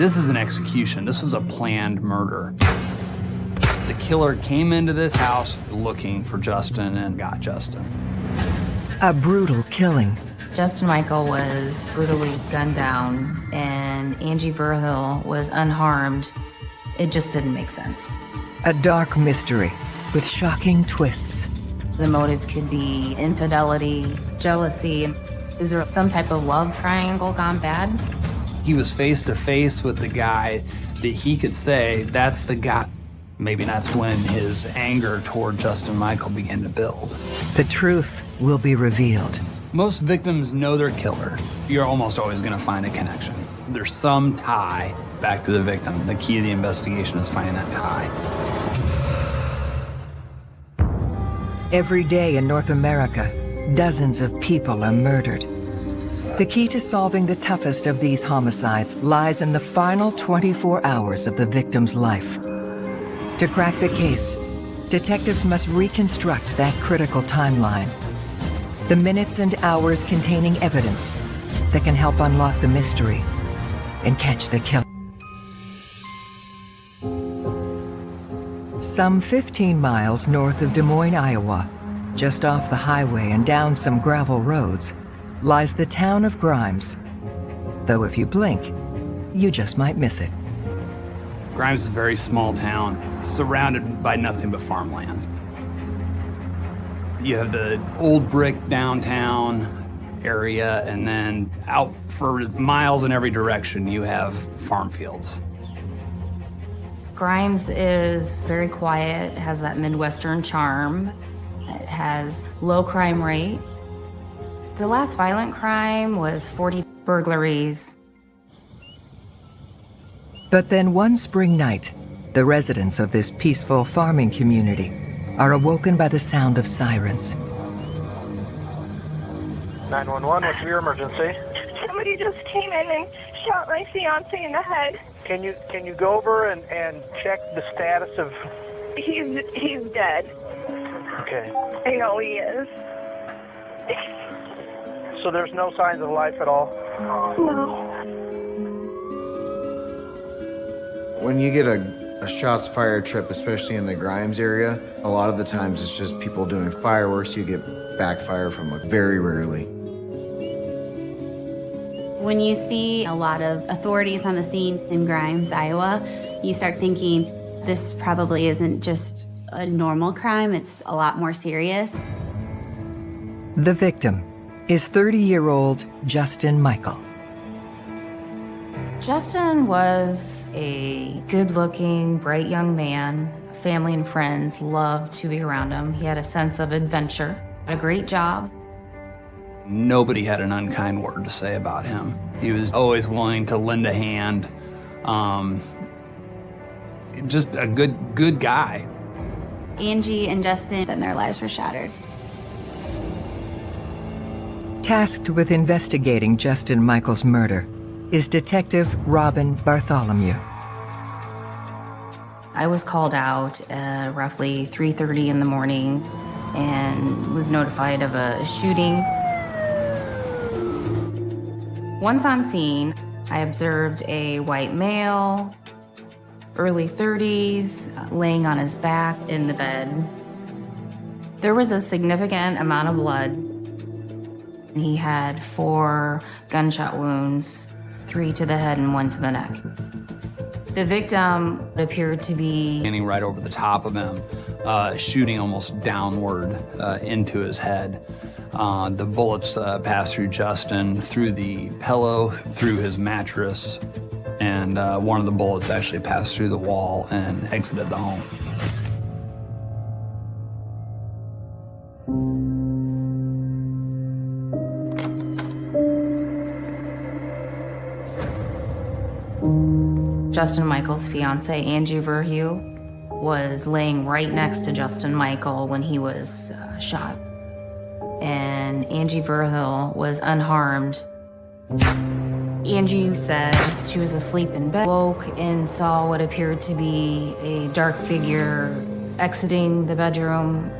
This is an execution. This was a planned murder. The killer came into this house looking for Justin and got Justin. A brutal killing. Justin Michael was brutally gunned down, and Angie Verheul was unharmed. It just didn't make sense. A dark mystery with shocking twists. The motives could be infidelity, jealousy. Is there some type of love triangle gone bad? He was face to face with the guy that he could say, that's the guy. Maybe that's when his anger toward Justin Michael began to build. The truth will be revealed. Most victims know their killer. You're almost always going to find a connection. There's some tie back to the victim. The key to the investigation is finding that tie. Every day in North America, dozens of people are murdered. The key to solving the toughest of these homicides lies in the final 24 hours of the victim's life. To crack the case, detectives must reconstruct that critical timeline. The minutes and hours containing evidence that can help unlock the mystery and catch the killer. Some 15 miles north of Des Moines, Iowa, just off the highway and down some gravel roads, lies the town of Grimes. Though if you blink, you just might miss it. Grimes is a very small town, surrounded by nothing but farmland. You have the old brick downtown area, and then out for miles in every direction, you have farm fields. Grimes is very quiet, has that Midwestern charm. It has low crime rate. The last violent crime was 40 burglaries. But then one spring night, the residents of this peaceful farming community are awoken by the sound of sirens. 911, what's your emergency? Somebody just came in and shot my fiance in the head. Can you can you go over and, and check the status of He's he's dead. Okay. I know he is. So there's no signs of life at all? No. When you get a, a shots fired trip, especially in the Grimes area, a lot of the times it's just people doing fireworks. You get backfire from it very rarely. When you see a lot of authorities on the scene in Grimes, Iowa, you start thinking this probably isn't just a normal crime, it's a lot more serious. The victim is 30-year-old Justin Michael. Justin was a good-looking, bright young man. Family and friends loved to be around him. He had a sense of adventure, a great job. Nobody had an unkind word to say about him. He was always willing to lend a hand. Um, just a good, good guy. Angie and Justin, then their lives were shattered. Tasked with investigating Justin Michael's murder is Detective Robin Bartholomew. I was called out uh, roughly 3.30 in the morning and was notified of a shooting. Once on scene, I observed a white male, early 30s, uh, laying on his back in the bed. There was a significant amount of blood. He had four gunshot wounds, three to the head and one to the neck. The victim appeared to be Standing right over the top of him, uh, shooting almost downward uh, into his head. Uh, the bullets uh, passed through Justin, through the pillow, through his mattress, and uh, one of the bullets actually passed through the wall and exited the home. Justin Michael's fiance, Angie Verheul, was laying right next to Justin Michael when he was uh, shot. And Angie Verheul was unharmed. Angie said she was asleep in bed, woke and saw what appeared to be a dark figure exiting the bedroom.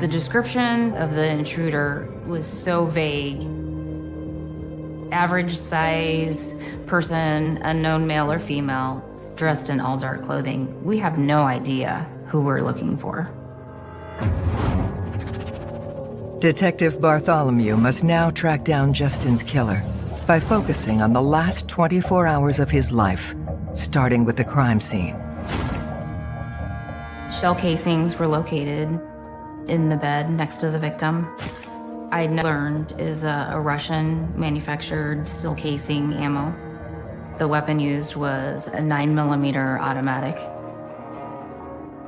The description of the intruder was so vague average size person, unknown male or female, dressed in all dark clothing. We have no idea who we're looking for. Detective Bartholomew must now track down Justin's killer by focusing on the last 24 hours of his life, starting with the crime scene. Shell casings were located in the bed next to the victim. I learned is a, a Russian manufactured steel casing ammo. The weapon used was a 9 millimeter automatic.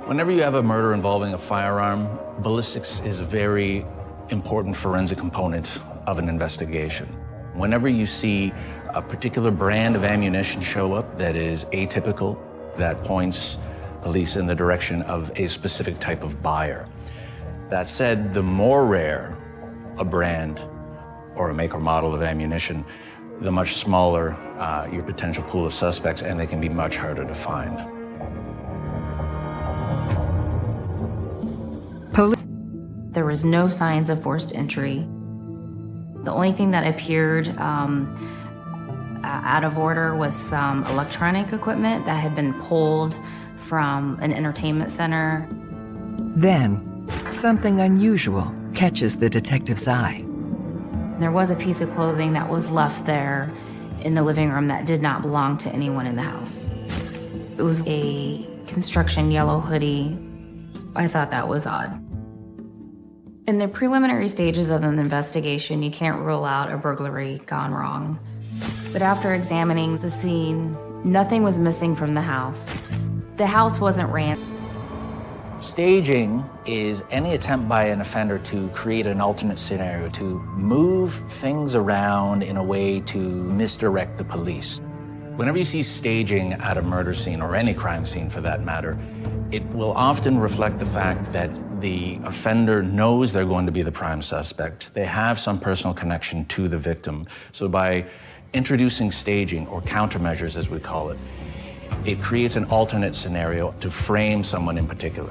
Whenever you have a murder involving a firearm, ballistics is a very important forensic component of an investigation. Whenever you see a particular brand of ammunition show up that is atypical, that points police in the direction of a specific type of buyer. That said, the more rare a brand or a make or model of ammunition, the much smaller uh, your potential pool of suspects, and they can be much harder to find. Police. There was no signs of forced entry. The only thing that appeared um, uh, out of order was some electronic equipment that had been pulled from an entertainment center. Then, something unusual catches the detective's eye. There was a piece of clothing that was left there in the living room that did not belong to anyone in the house. It was a construction yellow hoodie. I thought that was odd. In the preliminary stages of an investigation, you can't rule out a burglary gone wrong. But after examining the scene, nothing was missing from the house. The house wasn't ran. Staging is any attempt by an offender to create an alternate scenario, to move things around in a way to misdirect the police. Whenever you see staging at a murder scene, or any crime scene for that matter, it will often reflect the fact that the offender knows they're going to be the prime suspect. They have some personal connection to the victim. So by introducing staging, or countermeasures as we call it, it creates an alternate scenario to frame someone in particular.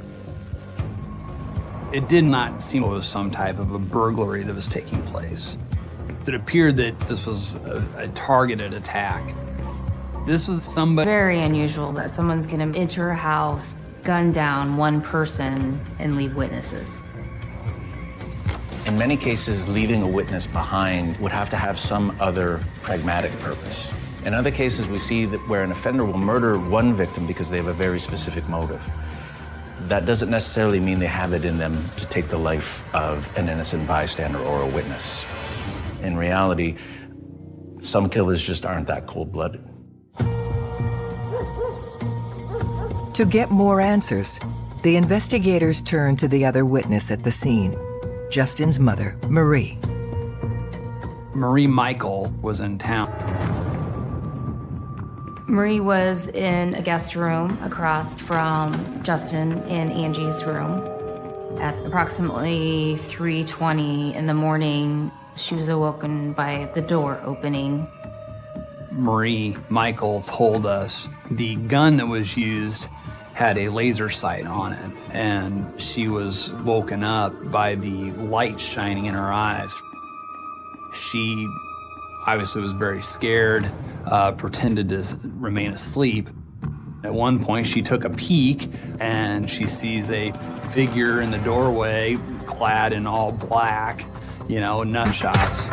It did not seem it was some type of a burglary that was taking place. It appeared that this was a, a targeted attack. This was somebody. Very unusual that someone's gonna enter a house, gun down one person, and leave witnesses. In many cases, leaving a witness behind would have to have some other pragmatic purpose. In other cases, we see that where an offender will murder one victim because they have a very specific motive. That doesn't necessarily mean they have it in them to take the life of an innocent bystander or a witness. In reality, some killers just aren't that cold-blooded. To get more answers, the investigators turn to the other witness at the scene, Justin's mother, Marie. Marie Michael was in town. Marie was in a guest room across from Justin and Angie's room. At approximately 3.20 in the morning, she was awoken by the door opening. Marie Michael told us the gun that was used had a laser sight on it, and she was woken up by the light shining in her eyes. She obviously was very scared, uh, pretended to remain asleep. At one point, she took a peek and she sees a figure in the doorway clad in all black, you know, nut shots.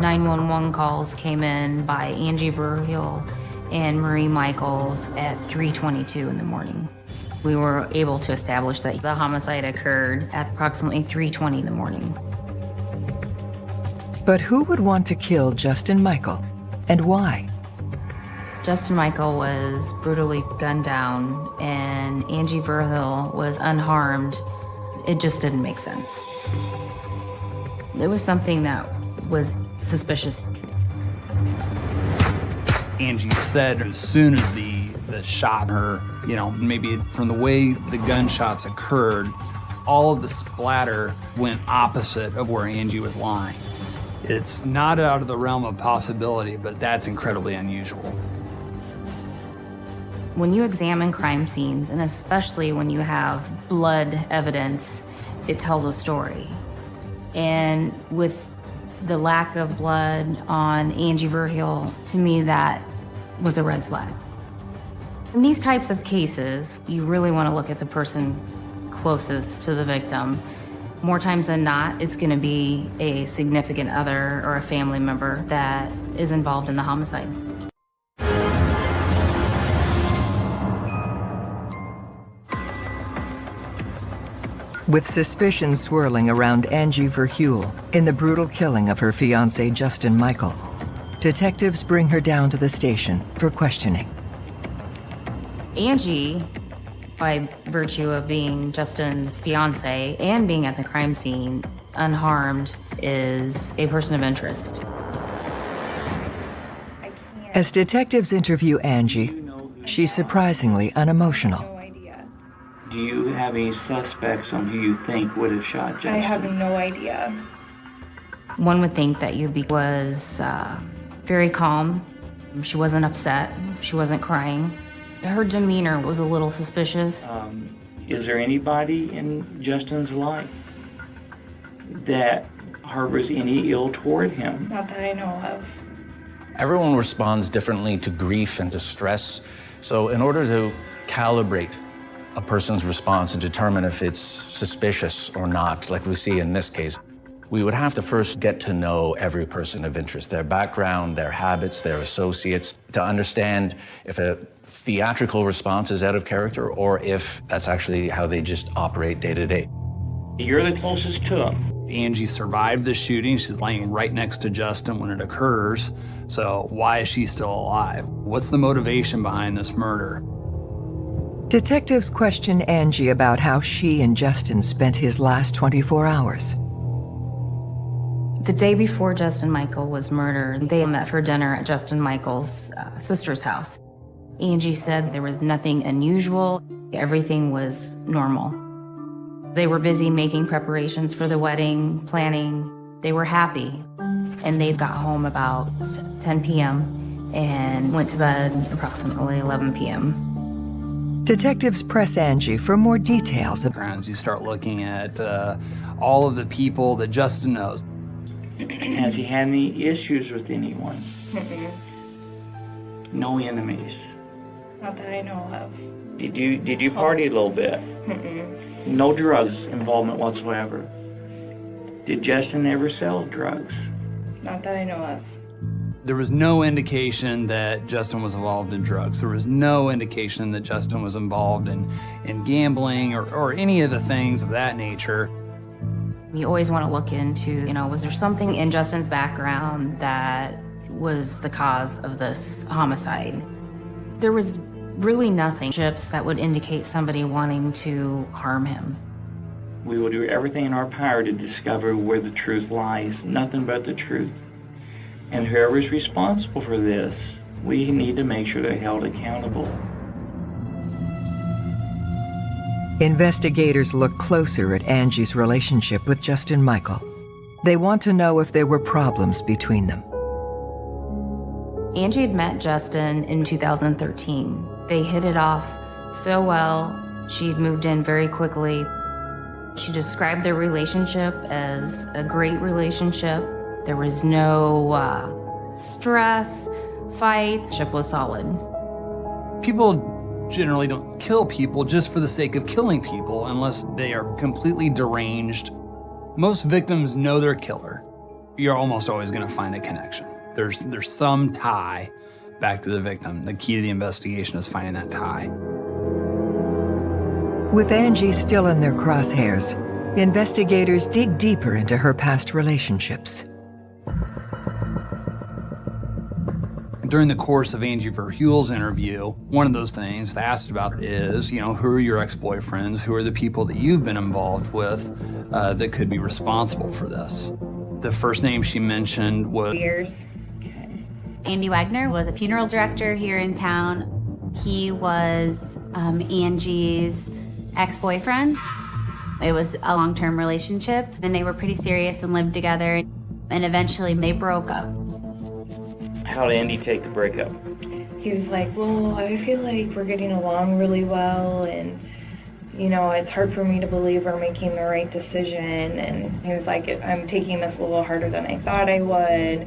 Nine one one calls came in by Angie Verheul and Marie Michaels at 3:22 in the morning we were able to establish that the homicide occurred at approximately 3.20 in the morning. But who would want to kill Justin Michael, and why? Justin Michael was brutally gunned down, and Angie Verheul was unharmed. It just didn't make sense. It was something that was suspicious. Angie said as soon as the shot her, you know, maybe from the way the gunshots occurred, all of the splatter went opposite of where Angie was lying. It's not out of the realm of possibility, but that's incredibly unusual. When you examine crime scenes, and especially when you have blood evidence, it tells a story. And with the lack of blood on Angie Verheul, to me, that was a red flag. In these types of cases, you really want to look at the person closest to the victim. More times than not, it's going to be a significant other or a family member that is involved in the homicide. With suspicion swirling around Angie Verheul in the brutal killing of her fiancé Justin Michael, detectives bring her down to the station for questioning. Angie, by virtue of being Justin's fiance and being at the crime scene unharmed, is a person of interest. As detectives interview Angie, she's surprisingly unemotional. Do you have any suspects on who you think would have shot Justin? I have no idea. One would think that Yubi was uh, very calm. She wasn't upset. She wasn't crying. Her demeanor was a little suspicious. Um, is there anybody in Justin's life that harbors any ill toward him? Not that I know of. Everyone responds differently to grief and to stress. So in order to calibrate a person's response and determine if it's suspicious or not, like we see in this case, we would have to first get to know every person of interest, their background, their habits, their associates, to understand if a theatrical response is out of character or if that's actually how they just operate day to day. You're the closest to him. Angie survived the shooting. She's laying right next to Justin when it occurs. So why is she still alive? What's the motivation behind this murder? Detectives question Angie about how she and Justin spent his last 24 hours. The day before Justin Michael was murdered, they met for dinner at Justin Michael's uh, sister's house. Angie said there was nothing unusual, everything was normal. They were busy making preparations for the wedding, planning. They were happy. And they got home about 10 p.m. and went to bed approximately 11 p.m. Detectives press Angie for more details. As you start looking at uh, all of the people that Justin knows. Has he had any issues with anyone? No enemies. Not that I know of. Did you did you party a little bit? Mm-mm. No drugs involvement whatsoever. Did Justin ever sell drugs? Not that I know of. There was no indication that Justin was involved in drugs. There was no indication that Justin was involved in, in gambling or, or any of the things of that nature. You always want to look into, you know, was there something in Justin's background that was the cause of this homicide? There was really nothing chips that would indicate somebody wanting to harm him. We will do everything in our power to discover where the truth lies, nothing but the truth. And whoever is responsible for this, we need to make sure they're held accountable. Investigators look closer at Angie's relationship with Justin Michael. They want to know if there were problems between them. Angie had met Justin in 2013. They hit it off so well. She'd moved in very quickly. She described their relationship as a great relationship. There was no uh, stress, fights. Ship was solid. People generally don't kill people just for the sake of killing people unless they are completely deranged. Most victims know their killer. You're almost always going to find a connection. There's there's some tie back to the victim. The key to the investigation is finding that tie. With Angie still in their crosshairs, investigators dig deeper into her past relationships. During the course of Angie Verheul's interview, one of those things they asked about is, you know, who are your ex-boyfriends? Who are the people that you've been involved with uh, that could be responsible for this? The first name she mentioned was Years. Andy Wagner was a funeral director here in town. He was um, Angie's ex-boyfriend. It was a long-term relationship, and they were pretty serious and lived together. And eventually, they broke up. How did Andy take the breakup? He was like, well, I feel like we're getting along really well, and you know, it's hard for me to believe we're making the right decision. And he was like, I'm taking this a little harder than I thought I would.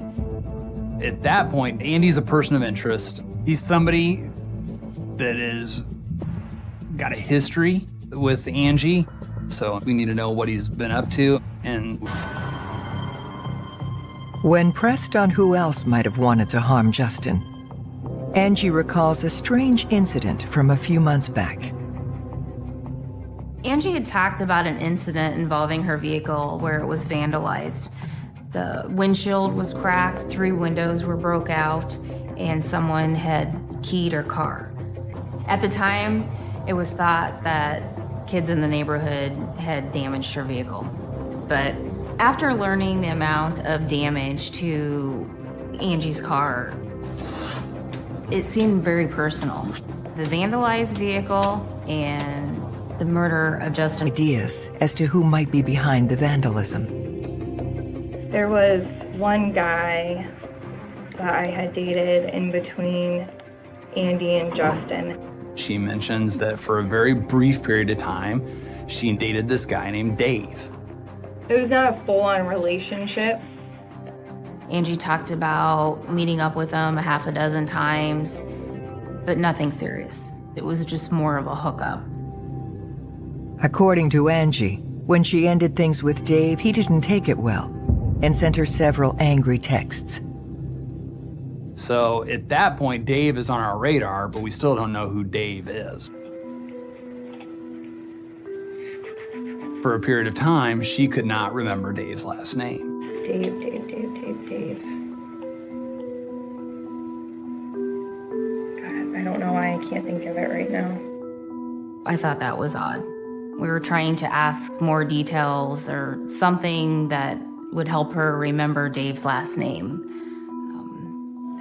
At that point, Andy's a person of interest. He's somebody that is got a history with Angie, so we need to know what he's been up to. And when pressed on who else might have wanted to harm Justin, Angie recalls a strange incident from a few months back. Angie had talked about an incident involving her vehicle where it was vandalized. The windshield was cracked, three windows were broke out, and someone had keyed her car. At the time, it was thought that kids in the neighborhood had damaged her vehicle. But after learning the amount of damage to Angie's car, it seemed very personal. The vandalized vehicle and the murder of Justin. Ideas as to who might be behind the vandalism. There was one guy that I had dated in between Andy and Justin. She mentions that for a very brief period of time, she dated this guy named Dave. It was not a full-on relationship. Angie talked about meeting up with him a half a dozen times, but nothing serious. It was just more of a hookup. According to Angie, when she ended things with Dave, he didn't take it well and sent her several angry texts. So at that point, Dave is on our radar, but we still don't know who Dave is. For a period of time, she could not remember Dave's last name. Dave, Dave, Dave, Dave, Dave. God, I don't know why I can't think of it right now. I thought that was odd. We were trying to ask more details or something that would help her remember Dave's last name.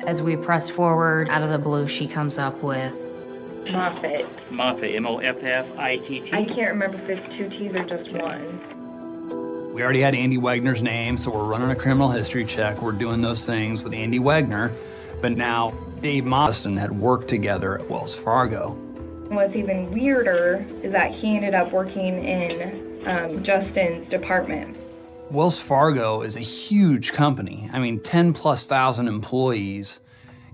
As we press forward, out of the blue, she comes up with Moffitt. Moffitt, M-O-F-F-I-T-T. I can't remember if it's two T's or just one. We already had Andy Wagner's name, so we're running a criminal history check. We're doing those things with Andy Wagner. But now Dave Moston had worked together at Wells Fargo. What's even weirder is that he ended up working in um, Justin's department. Wells Fargo is a huge company. I mean, 10 plus thousand employees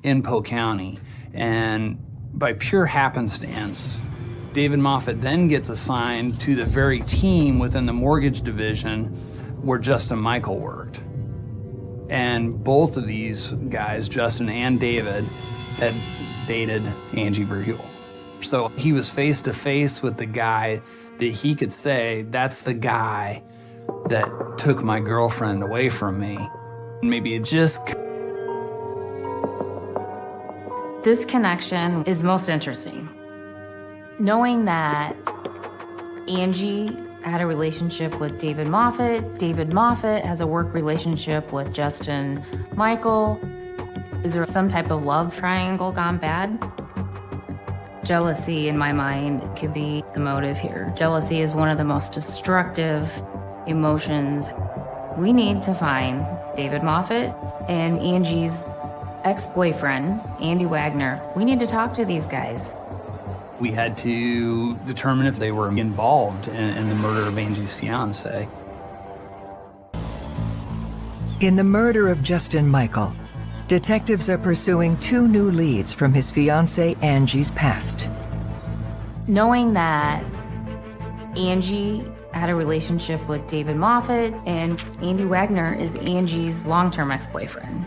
in Polk County. And by pure happenstance, David Moffitt then gets assigned to the very team within the mortgage division where Justin Michael worked. And both of these guys, Justin and David, had dated Angie Verheul. So he was face to face with the guy that he could say, that's the guy that took my girlfriend away from me. Maybe it just. This connection is most interesting. Knowing that Angie had a relationship with David Moffitt, David Moffitt has a work relationship with Justin Michael. Is there some type of love triangle gone bad? Jealousy, in my mind, could be the motive here. Jealousy is one of the most destructive emotions. We need to find David Moffitt and Angie's ex-boyfriend, Andy Wagner. We need to talk to these guys. We had to determine if they were involved in, in the murder of Angie's fiance. In the murder of Justin Michael, detectives are pursuing two new leads from his fiance Angie's past. Knowing that Angie had a relationship with David Moffitt, and Andy Wagner is Angie's long-term ex-boyfriend.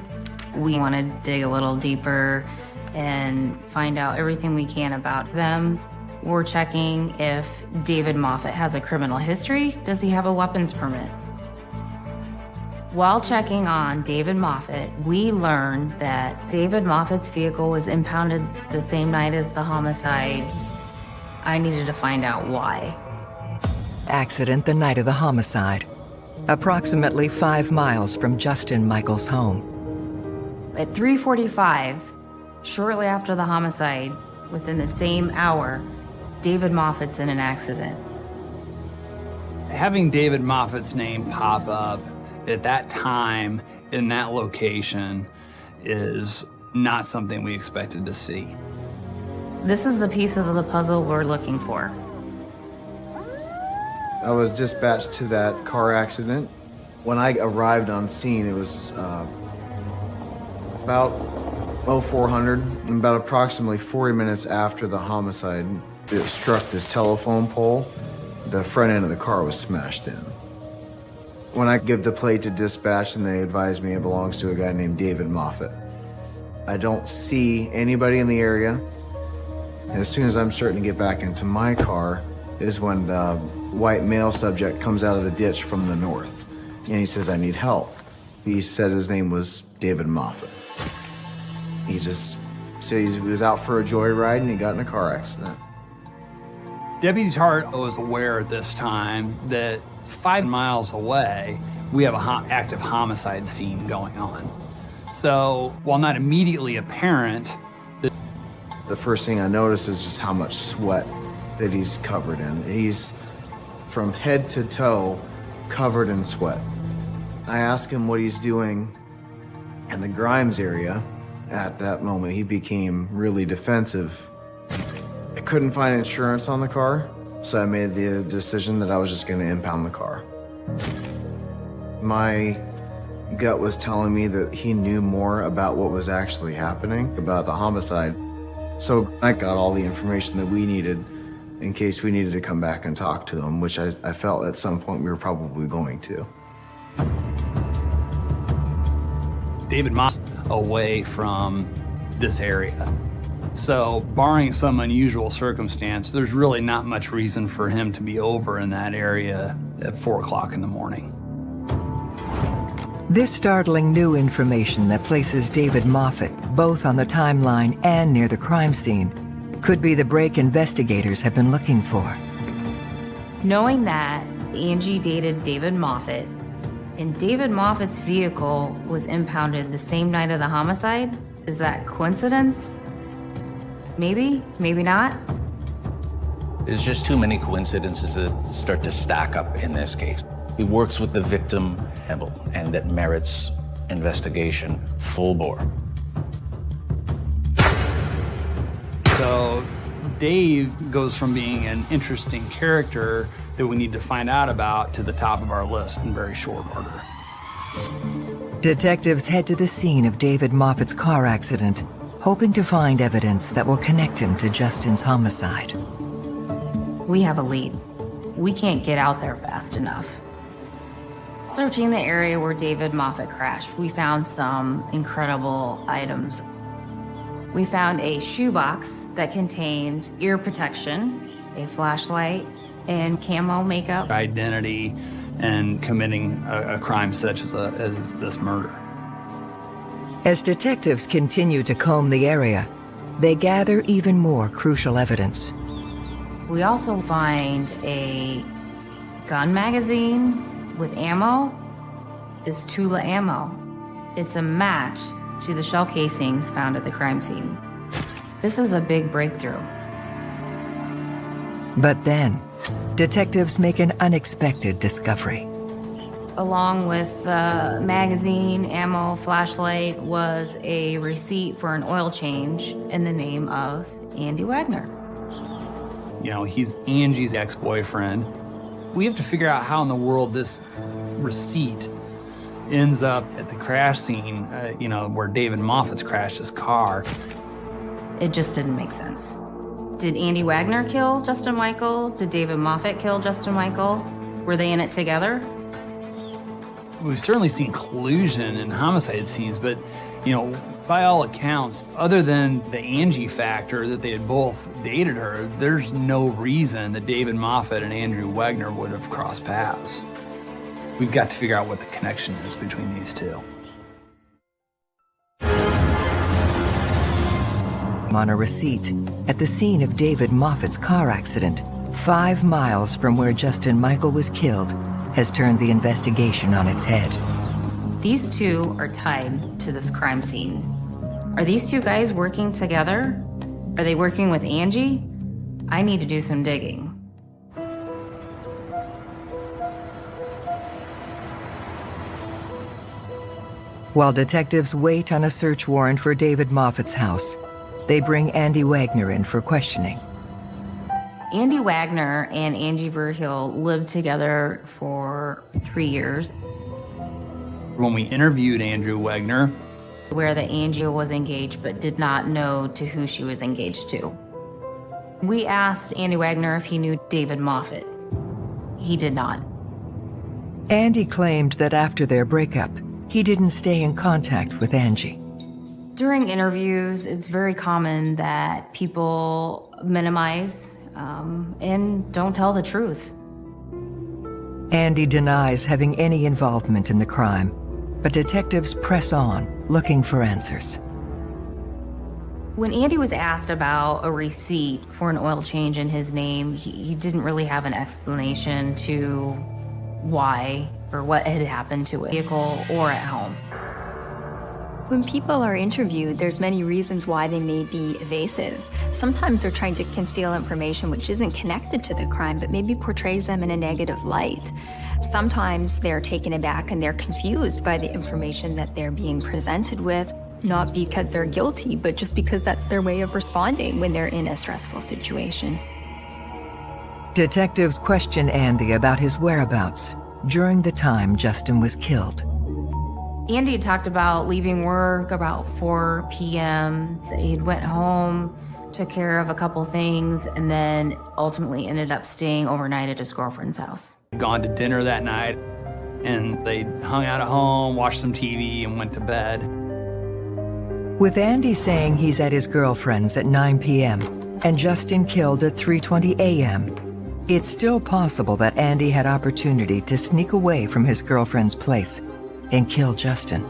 We want to dig a little deeper and find out everything we can about them. We're checking if David Moffitt has a criminal history. Does he have a weapons permit? While checking on David Moffitt, we learned that David Moffitt's vehicle was impounded the same night as the homicide. I needed to find out why accident the night of the homicide, approximately five miles from Justin Michael's home. At 3.45, shortly after the homicide, within the same hour, David Moffitt's in an accident. Having David Moffitt's name pop up at that time in that location is not something we expected to see. This is the piece of the puzzle we're looking for. I was dispatched to that car accident. When I arrived on scene, it was uh, about 0400, and about approximately 40 minutes after the homicide, it struck this telephone pole. The front end of the car was smashed in. When I give the plate to dispatch and they advise me it belongs to a guy named David Moffitt. I don't see anybody in the area. As soon as I'm starting to get back into my car is when the white male subject comes out of the ditch from the north. And he says, I need help. He said his name was David Moffitt. He just said he was out for a joyride and he got in a car accident. Deputy Tart was aware at this time that five miles away, we have an ho active homicide scene going on. So while not immediately apparent, the, the first thing I notice is just how much sweat that he's covered in. He's from head to toe covered in sweat. I ask him what he's doing in the Grimes area. At that moment, he became really defensive. I couldn't find insurance on the car, so I made the decision that I was just going to impound the car. My gut was telling me that he knew more about what was actually happening, about the homicide. So I got all the information that we needed in case we needed to come back and talk to him, which I, I felt at some point we were probably going to. David Moss away from this area. So, barring some unusual circumstance, there's really not much reason for him to be over in that area at 4 o'clock in the morning. This startling new information that places David Moffitt both on the timeline and near the crime scene could be the break investigators have been looking for. Knowing that Angie dated David Moffitt and David Moffitt's vehicle was impounded the same night of the homicide, is that coincidence? Maybe, maybe not. There's just too many coincidences that start to stack up in this case. He works with the victim, Hebel, and that merits investigation full bore. So Dave goes from being an interesting character that we need to find out about to the top of our list in very short order. Detectives head to the scene of David Moffitt's car accident, hoping to find evidence that will connect him to Justin's homicide. We have a lead. We can't get out there fast enough. Searching the area where David Moffitt crashed, we found some incredible items. We found a shoebox that contained ear protection, a flashlight, and camo makeup. Identity and committing a, a crime such as, a, as this murder. As detectives continue to comb the area, they gather even more crucial evidence. We also find a gun magazine with ammo. Is Tula ammo. It's a match to the shell casings found at the crime scene. This is a big breakthrough. But then, detectives make an unexpected discovery. Along with the magazine, ammo, flashlight was a receipt for an oil change in the name of Andy Wagner. You know, he's Angie's ex-boyfriend. We have to figure out how in the world this receipt ends up at the crash scene, uh, you know, where David Moffitt's crashed his car. It just didn't make sense. Did Andy Wagner kill Justin Michael? Did David Moffitt kill Justin Michael? Were they in it together? We've certainly seen collusion in homicide scenes, but, you know, by all accounts, other than the Angie factor that they had both dated her, there's no reason that David Moffitt and Andrew Wagner would have crossed paths. We've got to figure out what the connection is between these two. On a receipt at the scene of David Moffitt's car accident, five miles from where Justin Michael was killed, has turned the investigation on its head. These two are tied to this crime scene. Are these two guys working together? Are they working with Angie? I need to do some digging. While detectives wait on a search warrant for David Moffitt's house, they bring Andy Wagner in for questioning. Andy Wagner and Angie Verheul lived together for three years. When we interviewed Andrew Wagner, where the Angie was engaged but did not know to who she was engaged to. We asked Andy Wagner if he knew David Moffitt. He did not. Andy claimed that after their breakup, he didn't stay in contact with Angie. During interviews, it's very common that people minimize um, and don't tell the truth. Andy denies having any involvement in the crime, but detectives press on, looking for answers. When Andy was asked about a receipt for an oil change in his name, he, he didn't really have an explanation to why or what had happened to a vehicle or at home. When people are interviewed, there's many reasons why they may be evasive. Sometimes they're trying to conceal information which isn't connected to the crime, but maybe portrays them in a negative light. Sometimes they're taken aback and they're confused by the information that they're being presented with, not because they're guilty, but just because that's their way of responding when they're in a stressful situation. Detectives question Andy about his whereabouts during the time Justin was killed. Andy talked about leaving work about 4 p.m. He went home, took care of a couple things, and then ultimately ended up staying overnight at his girlfriend's house. Gone to dinner that night, and they hung out at home, watched some TV, and went to bed. With Andy saying he's at his girlfriend's at 9 p.m. and Justin killed at 3.20 a.m., it's still possible that Andy had opportunity to sneak away from his girlfriend's place and kill Justin.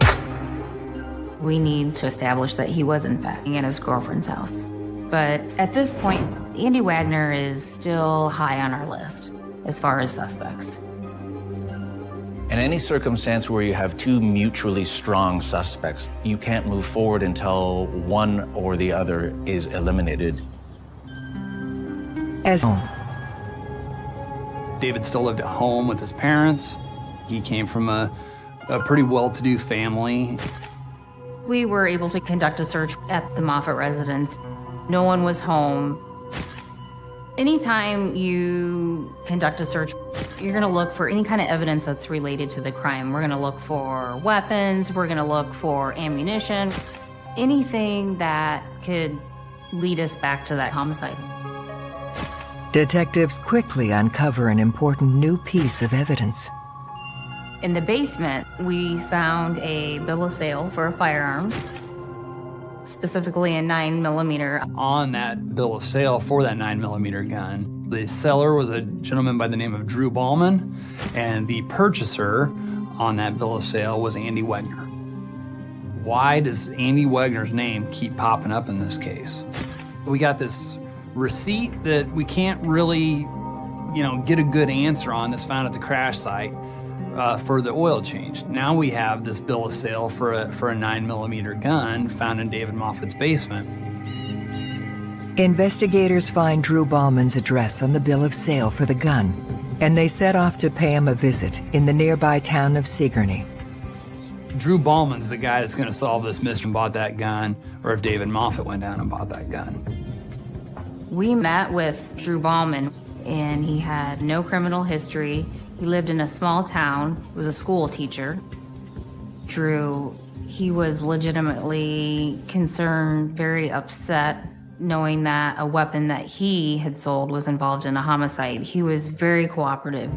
We need to establish that he was in fact in his girlfriend's house. But at this point, Andy Wagner is still high on our list as far as suspects. In any circumstance where you have two mutually strong suspects, you can't move forward until one or the other is eliminated. As David still lived at home with his parents. He came from a a pretty well-to-do family. We were able to conduct a search at the Moffitt residence. No one was home. Anytime you conduct a search, you're going to look for any kind of evidence that's related to the crime. We're going to look for weapons, we're going to look for ammunition, anything that could lead us back to that homicide. Detectives quickly uncover an important new piece of evidence. In the basement, we found a bill of sale for a firearm, specifically a 9 millimeter. On that bill of sale for that 9 millimeter gun, the seller was a gentleman by the name of Drew Ballman, and the purchaser on that bill of sale was Andy Wagner. Why does Andy Wagner's name keep popping up in this case? We got this receipt that we can't really, you know, get a good answer on that's found at the crash site uh, for the oil change. Now we have this bill of sale for a, for a 9 millimeter gun found in David Moffitt's basement. Investigators find Drew Ballman's address on the bill of sale for the gun, and they set off to pay him a visit in the nearby town of Sigourney. Drew Ballman's the guy that's going to solve this mystery and bought that gun, or if David Moffitt went down and bought that gun. We met with Drew Ballman, and he had no criminal history. He lived in a small town, he was a school teacher. Drew, he was legitimately concerned, very upset, knowing that a weapon that he had sold was involved in a homicide. He was very cooperative.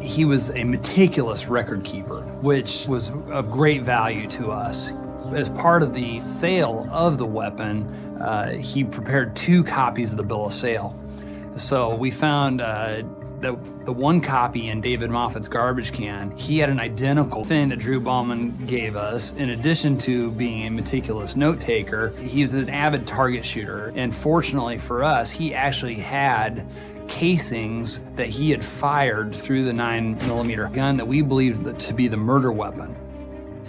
He was a meticulous record keeper, which was of great value to us. As part of the sale of the weapon, uh, he prepared two copies of the bill of sale. So we found uh, the, the one copy in David Moffitt's garbage can, he had an identical thing that Drew Ballman gave us. In addition to being a meticulous note taker, he's an avid target shooter. And fortunately for us, he actually had casings that he had fired through the 9 millimeter gun that we believed to be the murder weapon.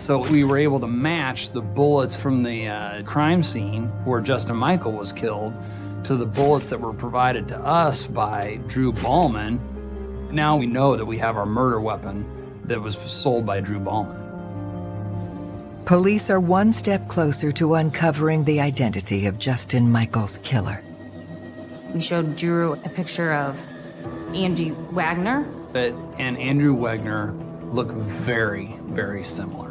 So we were able to match the bullets from the uh, crime scene where Justin Michael was killed to the bullets that were provided to us by Drew Ballman. Now we know that we have our murder weapon that was sold by Drew Ballman. Police are one step closer to uncovering the identity of Justin Michael's killer. We showed Drew a picture of Andy Wagner. But, and Andrew Wagner look very, very similar.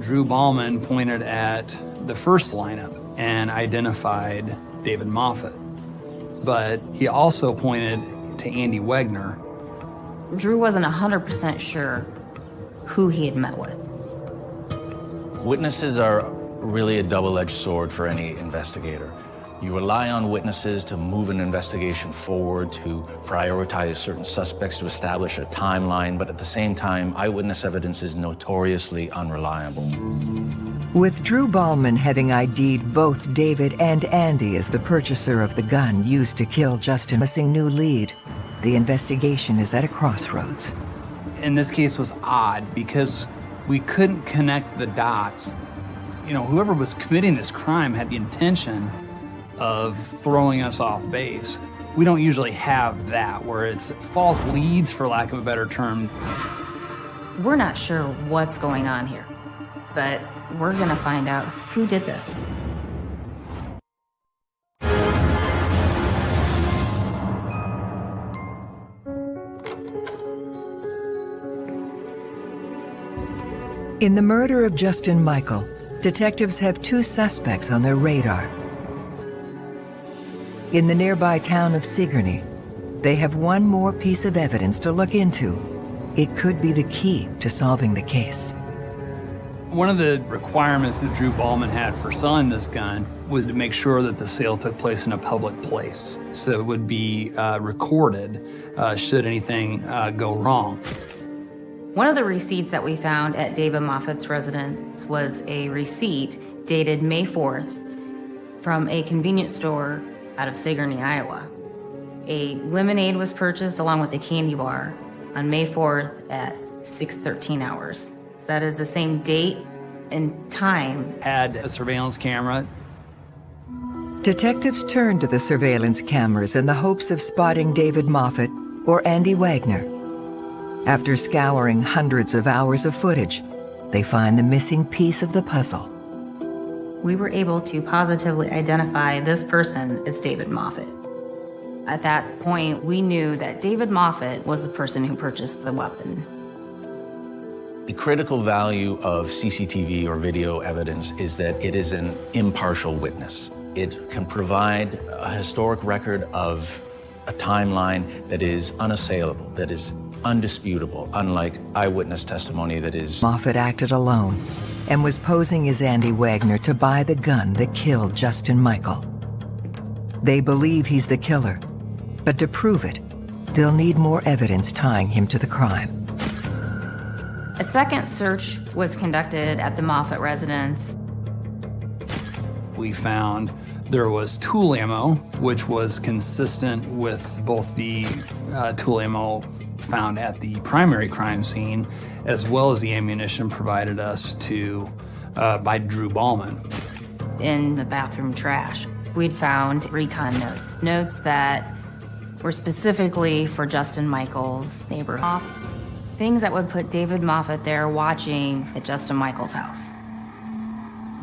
Drew Ballman pointed at the first lineup and identified David Moffitt. But he also pointed to Andy Wagner. Drew wasn't 100% sure who he had met with. Witnesses are really a double-edged sword for any investigator. You rely on witnesses to move an investigation forward, to prioritize certain suspects, to establish a timeline, but at the same time, eyewitness evidence is notoriously unreliable. With Drew Ballman having ID'd both David and Andy as the purchaser of the gun used to kill Justin, missing new lead, the investigation is at a crossroads. In this case was odd because we couldn't connect the dots. You know, whoever was committing this crime had the intention of throwing us off base. We don't usually have that, where it's false leads, for lack of a better term. We're not sure what's going on here, but we're gonna find out who did this. In the murder of Justin Michael, detectives have two suspects on their radar. In the nearby town of Sigourney, they have one more piece of evidence to look into. It could be the key to solving the case. One of the requirements that Drew Ballman had for selling this gun was to make sure that the sale took place in a public place. So it would be uh, recorded uh, should anything uh, go wrong. One of the receipts that we found at David Moffitt's residence was a receipt dated May 4th from a convenience store out of Sigourney, Iowa. A lemonade was purchased along with a candy bar on May 4th at 6.13 hours. So that is the same date and time. Had a surveillance camera. Detectives turned to the surveillance cameras in the hopes of spotting David Moffitt or Andy Wagner. After scouring hundreds of hours of footage, they find the missing piece of the puzzle we were able to positively identify this person as David Moffitt. At that point, we knew that David Moffitt was the person who purchased the weapon. The critical value of CCTV or video evidence is that it is an impartial witness. It can provide a historic record of a timeline that is unassailable, that is undisputable, unlike eyewitness testimony that is... Moffitt acted alone and was posing as Andy Wagner to buy the gun that killed Justin Michael. They believe he's the killer, but to prove it, they'll need more evidence tying him to the crime. A second search was conducted at the Moffitt residence. We found there was Tula ammo, which was consistent with both the uh, Tula ammo found at the primary crime scene, as well as the ammunition provided us to uh, by Drew Ballman. In the bathroom trash, we'd found recon notes, notes that were specifically for Justin Michael's neighborhood. Things that would put David Moffitt there watching at Justin Michael's house.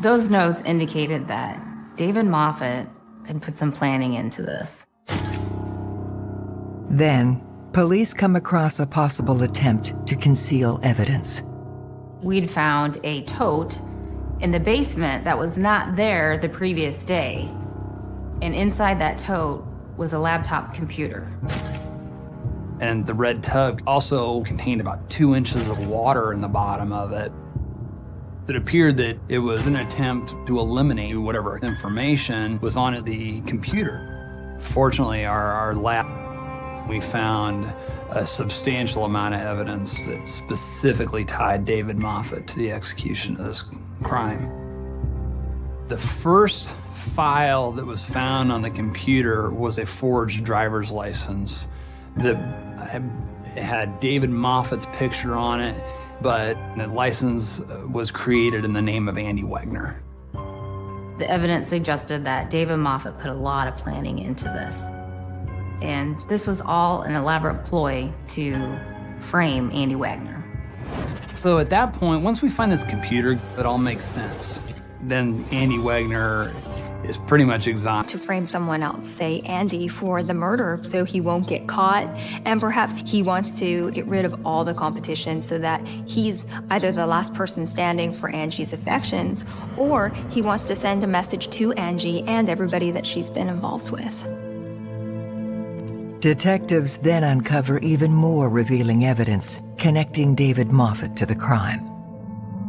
Those notes indicated that David Moffitt had put some planning into this. Then, police come across a possible attempt to conceal evidence. We'd found a tote in the basement that was not there the previous day. And inside that tote was a laptop computer. And the red tub also contained about two inches of water in the bottom of it. It appeared that it was an attempt to eliminate whatever information was on the computer. Fortunately, our, our lab we found a substantial amount of evidence that specifically tied David Moffitt to the execution of this crime. The first file that was found on the computer was a forged driver's license that had David Moffitt's picture on it, but the license was created in the name of Andy Wagner. The evidence suggested that David Moffitt put a lot of planning into this. And this was all an elaborate ploy to frame Andy Wagner. So at that point, once we find this computer, it all makes sense. Then Andy Wagner is pretty much exotic. To frame someone else, say Andy, for the murder so he won't get caught. And perhaps he wants to get rid of all the competition so that he's either the last person standing for Angie's affections or he wants to send a message to Angie and everybody that she's been involved with. Detectives then uncover even more revealing evidence connecting David Moffitt to the crime.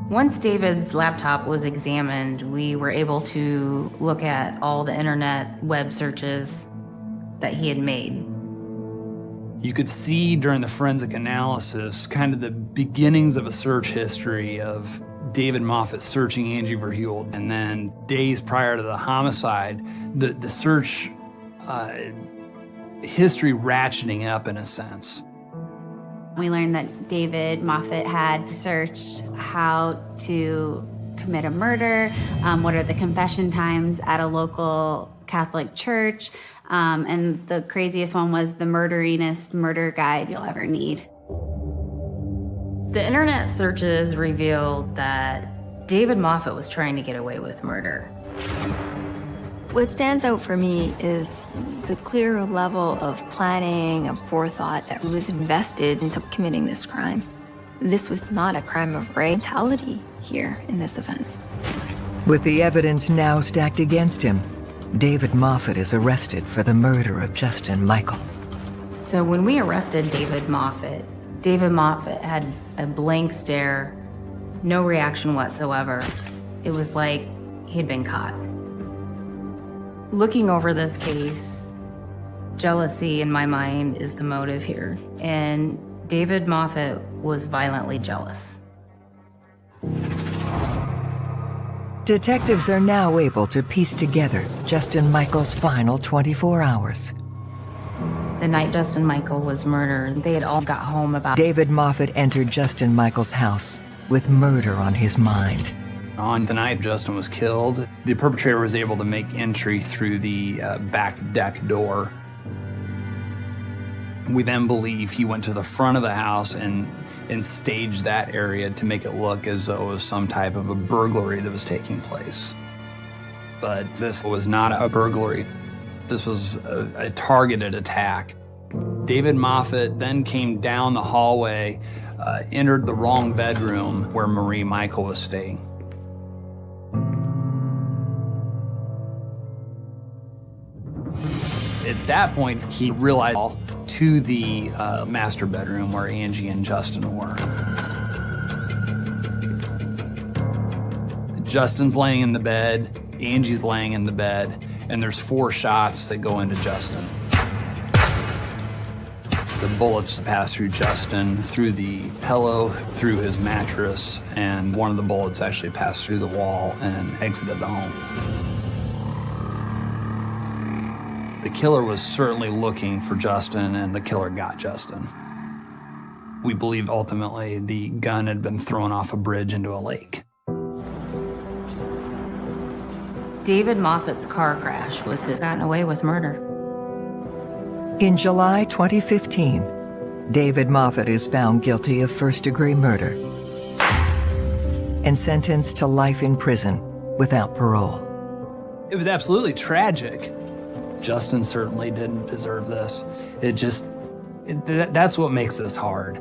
Once David's laptop was examined, we were able to look at all the internet web searches that he had made. You could see during the forensic analysis kind of the beginnings of a search history of David Moffitt searching Angie Verheul. And then days prior to the homicide, the, the search uh, history ratcheting up in a sense. We learned that David Moffitt had searched how to commit a murder, um, what are the confession times at a local Catholic church, um, and the craziest one was the murderinest murder guide you'll ever need. The internet searches revealed that David Moffitt was trying to get away with murder. What stands out for me is the clear level of planning and forethought that was invested into committing this crime. This was not a crime of brutality here in this offense. With the evidence now stacked against him, David Moffitt is arrested for the murder of Justin Michael. So when we arrested David Moffitt, David Moffitt had a blank stare, no reaction whatsoever. It was like he'd been caught. Looking over this case, jealousy in my mind is the motive here. And David Moffitt was violently jealous. Detectives are now able to piece together Justin Michael's final 24 hours. The night Justin Michael was murdered, they had all got home about David Moffitt entered Justin Michael's house with murder on his mind. On the night Justin was killed, the perpetrator was able to make entry through the uh, back deck door. We then believe he went to the front of the house and, and staged that area to make it look as though it was some type of a burglary that was taking place. But this was not a burglary. This was a, a targeted attack. David Moffitt then came down the hallway, uh, entered the wrong bedroom where Marie Michael was staying. At that point, he realized to the uh, master bedroom where Angie and Justin were. Justin's laying in the bed, Angie's laying in the bed, and there's four shots that go into Justin. The bullets pass through Justin, through the pillow, through his mattress, and one of the bullets actually passed through the wall and exited the home. The killer was certainly looking for Justin, and the killer got Justin. We believe ultimately the gun had been thrown off a bridge into a lake. David Moffitt's car crash was his gotten away with murder. In July 2015, David Moffat is found guilty of first-degree murder and sentenced to life in prison without parole. It was absolutely tragic. Justin certainly didn't deserve this. It just, it, that's what makes this hard.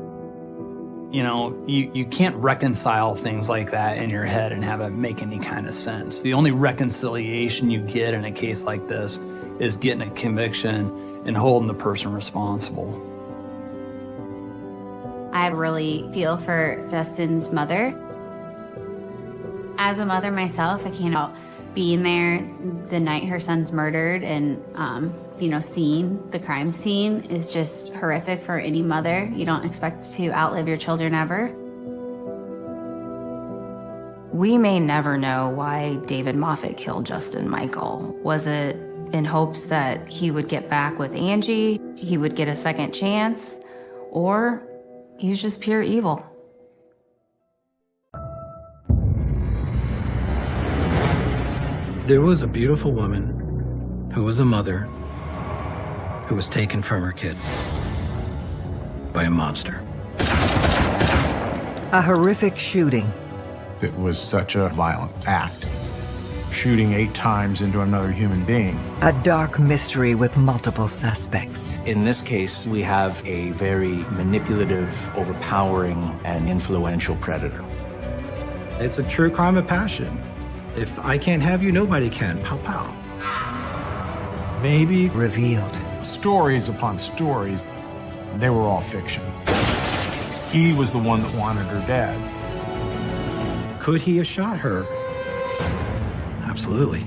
You know, you, you can't reconcile things like that in your head and have it make any kind of sense. The only reconciliation you get in a case like this is getting a conviction and holding the person responsible. I really feel for Justin's mother. As a mother myself, I can't being there the night her son's murdered and, um, you know, seeing the crime scene is just horrific for any mother. You don't expect to outlive your children ever. We may never know why David Moffitt killed Justin Michael. Was it in hopes that he would get back with Angie, he would get a second chance, or he was just pure evil? There was a beautiful woman who was a mother who was taken from her kid by a monster. A horrific shooting. It was such a violent act. shooting eight times into another human being. A dark mystery with multiple suspects. In this case, we have a very manipulative, overpowering, and influential predator. It's a true crime of passion. If I can't have you, nobody can. Pow pow. Maybe revealed. Stories upon stories, they were all fiction. He was the one that wanted her dead. Could he have shot her? Absolutely.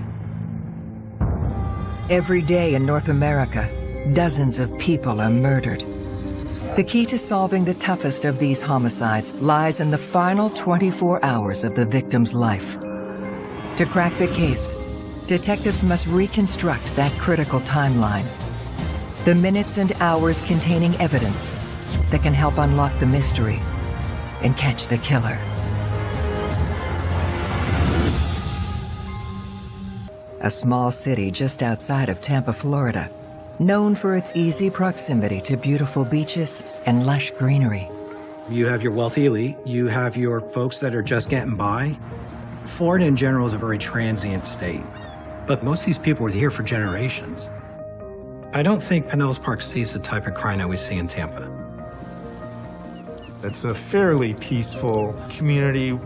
Every day in North America, dozens of people are murdered. The key to solving the toughest of these homicides lies in the final 24 hours of the victim's life. To crack the case, detectives must reconstruct that critical timeline. The minutes and hours containing evidence that can help unlock the mystery and catch the killer. A small city just outside of Tampa, Florida, known for its easy proximity to beautiful beaches and lush greenery. You have your wealthy elite, you have your folks that are just getting by. Florida in general is a very transient state, but most of these people were here for generations. I don't think Pinellas Park sees the type of crime that we see in Tampa. It's a fairly peaceful community.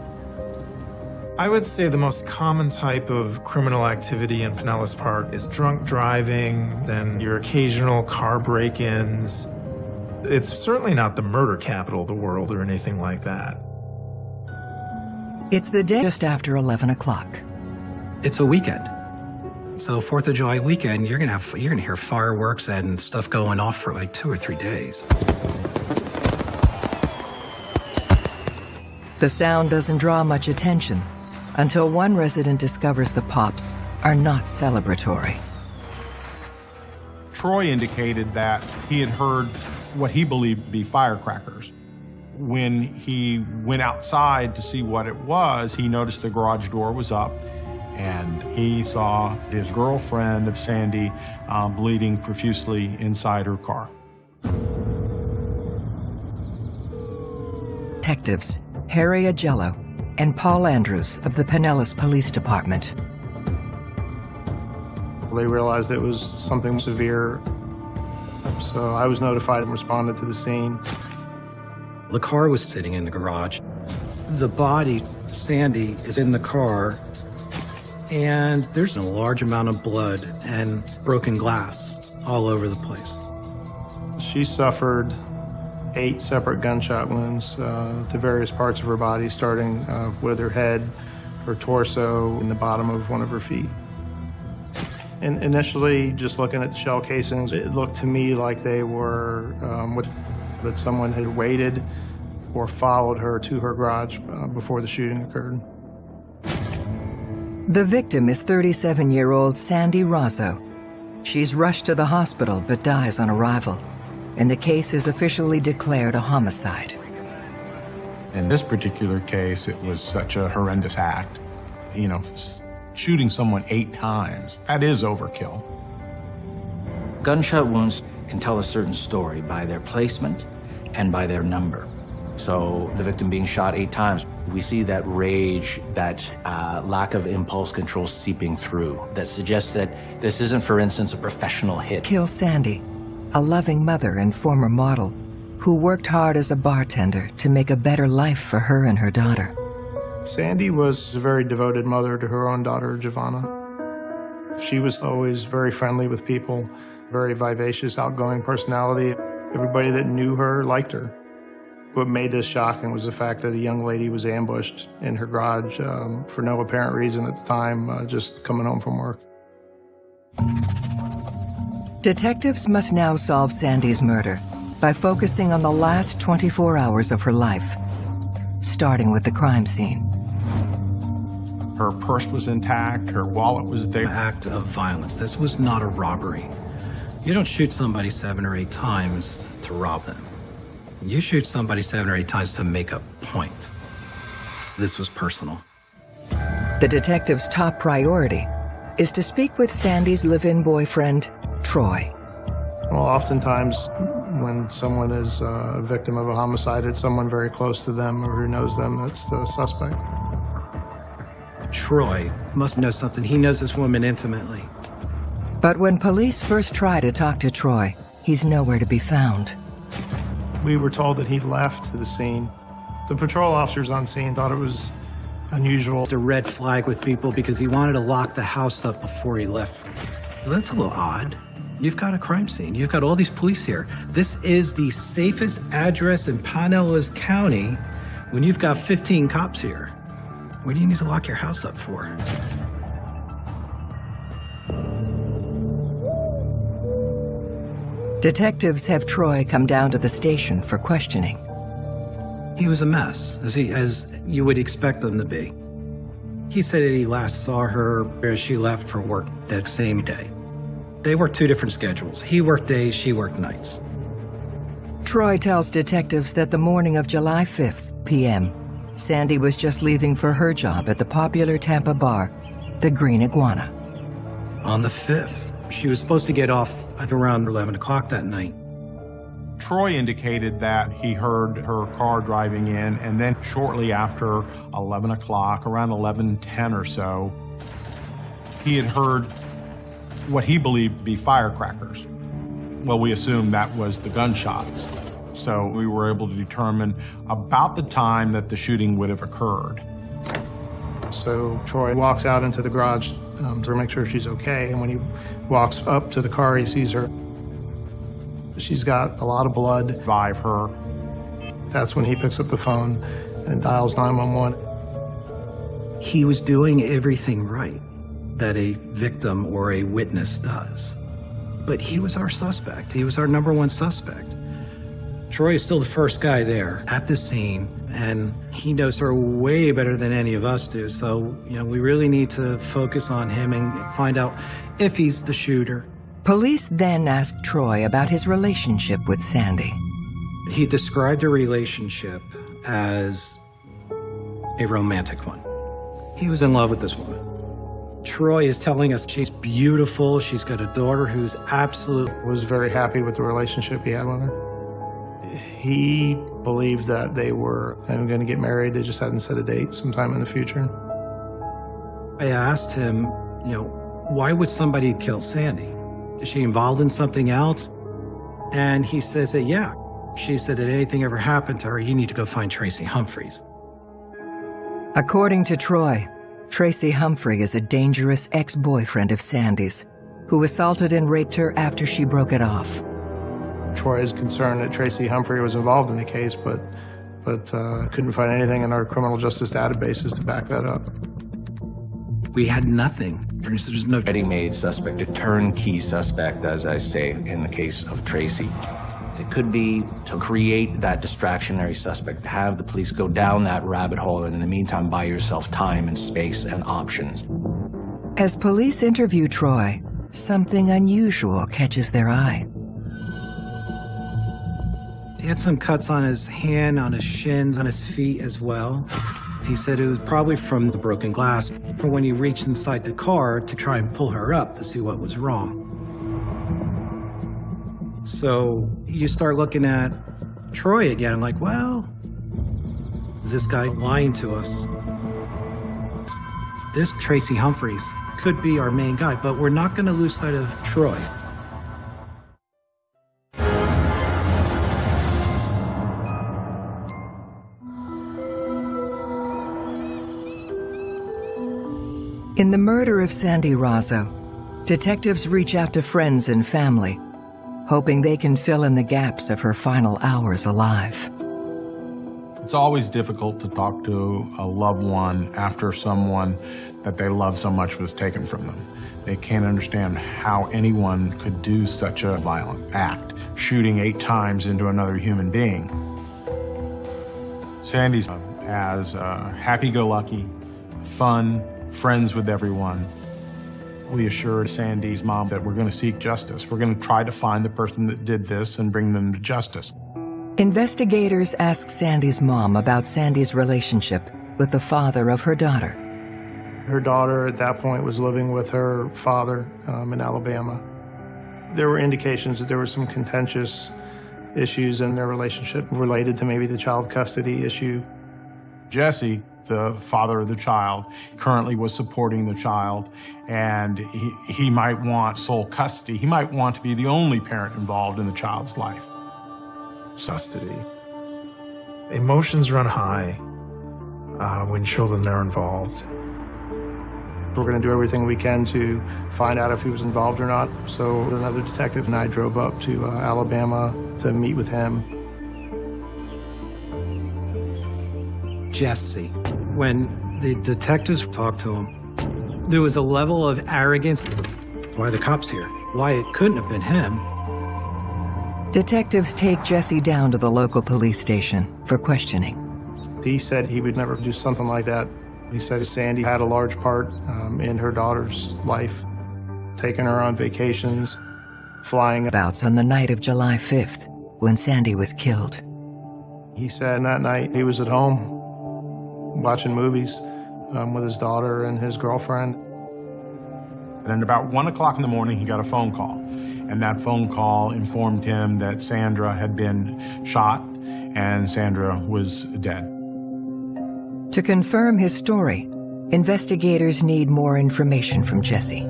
I would say the most common type of criminal activity in Pinellas Park is drunk driving, then your occasional car break-ins. It's certainly not the murder capital of the world or anything like that. It's the day just after 11 o'clock. It's a weekend. So Fourth of July weekend, you're gonna have you're gonna hear fireworks and stuff going off for like two or three days. The sound doesn't draw much attention until one resident discovers the pops are not celebratory. Troy indicated that he had heard what he believed to be firecrackers. When he went outside to see what it was, he noticed the garage door was up and he saw his girlfriend, of Sandy, um, bleeding profusely inside her car. Detectives Harry Agello and Paul Andrews of the Pinellas Police Department. They realized it was something severe, so I was notified and responded to the scene. The car was sitting in the garage. The body, Sandy, is in the car, and there's a large amount of blood and broken glass all over the place. She suffered eight separate gunshot wounds uh, to various parts of her body, starting uh, with her head, her torso, and the bottom of one of her feet. And initially, just looking at the shell casings, it looked to me like they were um, with, that someone had waited or followed her to her garage uh, before the shooting occurred. The victim is 37-year-old Sandy Rozzo. She's rushed to the hospital but dies on arrival, and the case is officially declared a homicide. In this particular case, it was such a horrendous act. You know, shooting someone eight times, that is overkill. Gunshot wounds can tell a certain story by their placement and by their number. So the victim being shot eight times, we see that rage, that uh, lack of impulse control seeping through. That suggests that this isn't, for instance, a professional hit. Kill Sandy, a loving mother and former model, who worked hard as a bartender to make a better life for her and her daughter. Sandy was a very devoted mother to her own daughter, Giovanna. She was always very friendly with people, very vivacious, outgoing personality. Everybody that knew her liked her. What made this shocking was the fact that a young lady was ambushed in her garage um, for no apparent reason at the time, uh, just coming home from work. Detectives must now solve Sandy's murder by focusing on the last 24 hours of her life, starting with the crime scene. Her purse was intact, her wallet was there. An act of violence. This was not a robbery. You don't shoot somebody seven or eight times to rob them. You shoot somebody seven or eight times to make a point. This was personal. The detective's top priority is to speak with Sandy's live-in boyfriend, Troy. Well, oftentimes when someone is uh, a victim of a homicide, it's someone very close to them or who knows them that's the suspect. Troy must know something. He knows this woman intimately. But when police first try to talk to Troy, he's nowhere to be found. We were told that he'd left the scene. The patrol officers on scene thought it was unusual. The red flag with people because he wanted to lock the house up before he left. Well, that's a little odd. You've got a crime scene. You've got all these police here. This is the safest address in Pinellas County when you've got 15 cops here. What do you need to lock your house up for? Detectives have Troy come down to the station for questioning. He was a mess, as he as you would expect him to be. He said that he last saw her as she left for work that same day. They worked two different schedules. He worked days, she worked nights. Troy tells detectives that the morning of July 5th, p.m., Sandy was just leaving for her job at the popular Tampa bar, the Green Iguana. On the 5th, she was supposed to get off at around 11 o'clock that night. Troy indicated that he heard her car driving in, and then shortly after 11 o'clock, around 11:10 or so, he had heard what he believed to be firecrackers. Well, we assumed that was the gunshots. So we were able to determine about the time that the shooting would have occurred. So Troy walks out into the garage um, to make sure she's okay. And when he walks up to the car, he sees her. She's got a lot of blood. By her. That's when he picks up the phone and dials 911. He was doing everything right that a victim or a witness does. But he was our suspect. He was our number one suspect. Troy is still the first guy there at the scene, and he knows her way better than any of us do. So, you know, we really need to focus on him and find out if he's the shooter. Police then asked Troy about his relationship with Sandy. He described the relationship as a romantic one. He was in love with this woman. Troy is telling us she's beautiful, she's got a daughter who's absolute. Was very happy with the relationship he had with her. He believed that they were going to get married. They just hadn't set a date sometime in the future. I asked him, you know, why would somebody kill Sandy? Is she involved in something else? And he says that, yeah. She said that anything ever happened to her, you need to go find Tracy Humphreys. According to Troy, Tracy Humphrey is a dangerous ex-boyfriend of Sandy's, who assaulted and raped her after she broke it off. Troy is concerned that Tracy Humphrey was involved in the case, but but uh, couldn't find anything in our criminal justice databases to back that up. We had nothing. There's no ready-made suspect, a turnkey suspect, as I say in the case of Tracy. It could be to create that distractionary suspect, have the police go down that rabbit hole, and in the meantime, buy yourself time and space and options. As police interview Troy, something unusual catches their eye. He had some cuts on his hand, on his shins, on his feet as well. He said it was probably from the broken glass, from when he reached inside the car to try and pull her up to see what was wrong. So you start looking at Troy again, like, well, is this guy lying to us? This Tracy Humphreys could be our main guy, but we're not going to lose sight of Troy. In the murder of Sandy Razzo, detectives reach out to friends and family, hoping they can fill in the gaps of her final hours alive. It's always difficult to talk to a loved one after someone that they love so much was taken from them. They can't understand how anyone could do such a violent act, shooting eight times into another human being. Sandy's as uh, happy-go-lucky, fun, friends with everyone. We assured Sandy's mom that we're going to seek justice. We're going to try to find the person that did this and bring them to justice. Investigators ask Sandy's mom about Sandy's relationship with the father of her daughter. Her daughter at that point was living with her father um, in Alabama. There were indications that there were some contentious issues in their relationship related to maybe the child custody issue. Jesse the father of the child currently was supporting the child and he, he might want sole custody. He might want to be the only parent involved in the child's life. Custody. Emotions run high uh, when children are involved. We're going to do everything we can to find out if he was involved or not. So another detective and I drove up to uh, Alabama to meet with him. Jesse, when the detectives talked to him, there was a level of arrogance. Why the cops here? Why it couldn't have been him. Detectives take Jesse down to the local police station for questioning. He said he would never do something like that. He said Sandy had a large part um, in her daughter's life, taking her on vacations, flying. Bouts on the night of July 5th, when Sandy was killed. He said that night he was at home watching movies um, with his daughter and his girlfriend. And then about one o'clock in the morning, he got a phone call. And that phone call informed him that Sandra had been shot and Sandra was dead. To confirm his story, investigators need more information from Jesse.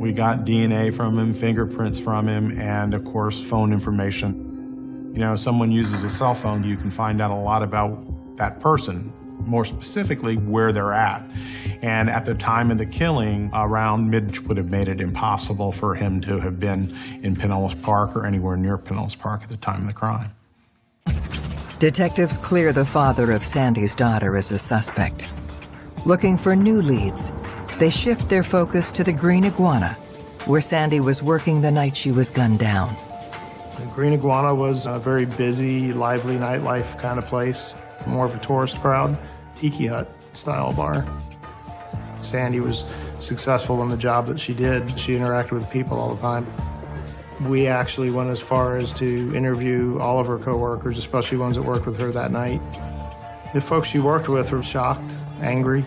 We got DNA from him, fingerprints from him, and of course, phone information. You know, if someone uses a cell phone, you can find out a lot about that person, more specifically where they're at. And at the time of the killing, around mid would have made it impossible for him to have been in Pinellas Park or anywhere near Pinellas Park at the time of the crime. Detectives clear the father of Sandy's daughter as a suspect. Looking for new leads, they shift their focus to the Green Iguana, where Sandy was working the night she was gunned down. The Green Iguana was a very busy, lively nightlife kind of place, more of a tourist crowd, tiki hut style bar. Sandy was successful in the job that she did. She interacted with people all the time. We actually went as far as to interview all of her coworkers, especially ones that worked with her that night. The folks she worked with were shocked, angry.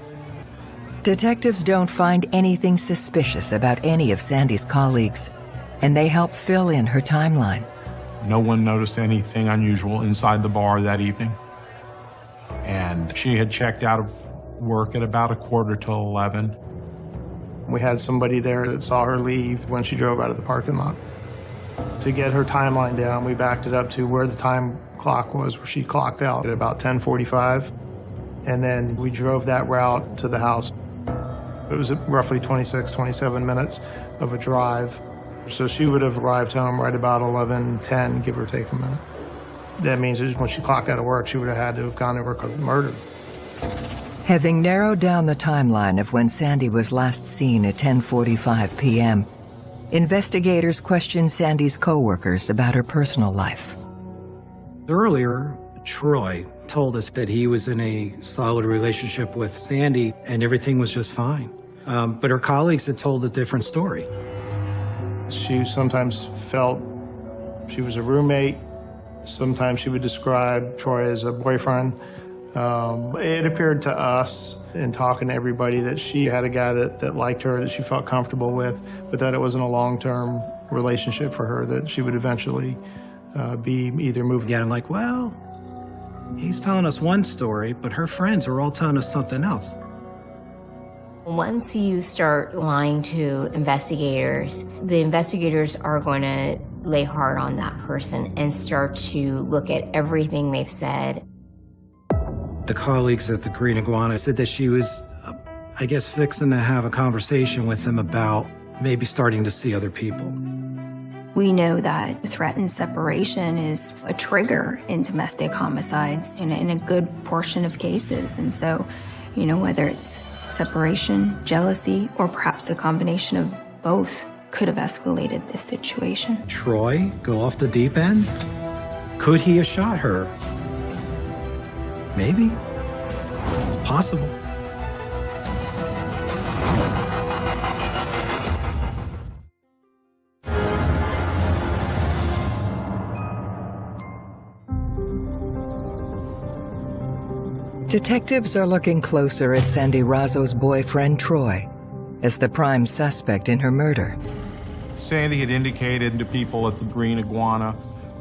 Detectives don't find anything suspicious about any of Sandy's colleagues, and they help fill in her timeline. No one noticed anything unusual inside the bar that evening. And she had checked out of work at about a quarter till 11. We had somebody there that saw her leave when she drove out of the parking lot. To get her timeline down, we backed it up to where the time clock was, where she clocked out at about 1045. And then we drove that route to the house. It was roughly 26, 27 minutes of a drive. So she would have arrived home right about 11:10, give or take a minute. That means when she clocked out of work, she would have had to have gone to work with murder. Having narrowed down the timeline of when Sandy was last seen at 10:45 p.m., investigators questioned Sandy's coworkers about her personal life. Earlier, Troy told us that he was in a solid relationship with Sandy and everything was just fine. Um, but her colleagues had told a different story. She sometimes felt she was a roommate. Sometimes she would describe Troy as a boyfriend. Um, it appeared to us in talking to everybody that she had a guy that, that liked her, that she felt comfortable with, but that it wasn't a long-term relationship for her, that she would eventually uh, be either moved. Again, I'm like, well, he's telling us one story, but her friends are all telling us something else. Once you start lying to investigators, the investigators are going to lay hard on that person and start to look at everything they've said. The colleagues at the Green Iguana said that she was, uh, I guess, fixing to have a conversation with them about maybe starting to see other people. We know that threatened separation is a trigger in domestic homicides in a, in a good portion of cases. And so, you know, whether it's separation, jealousy, or perhaps a combination of both could have escalated this situation. Troy go off the deep end? Could he have shot her? Maybe. It's possible. Detectives are looking closer at Sandy Razzo's boyfriend, Troy, as the prime suspect in her murder. Sandy had indicated to people at the Green Iguana,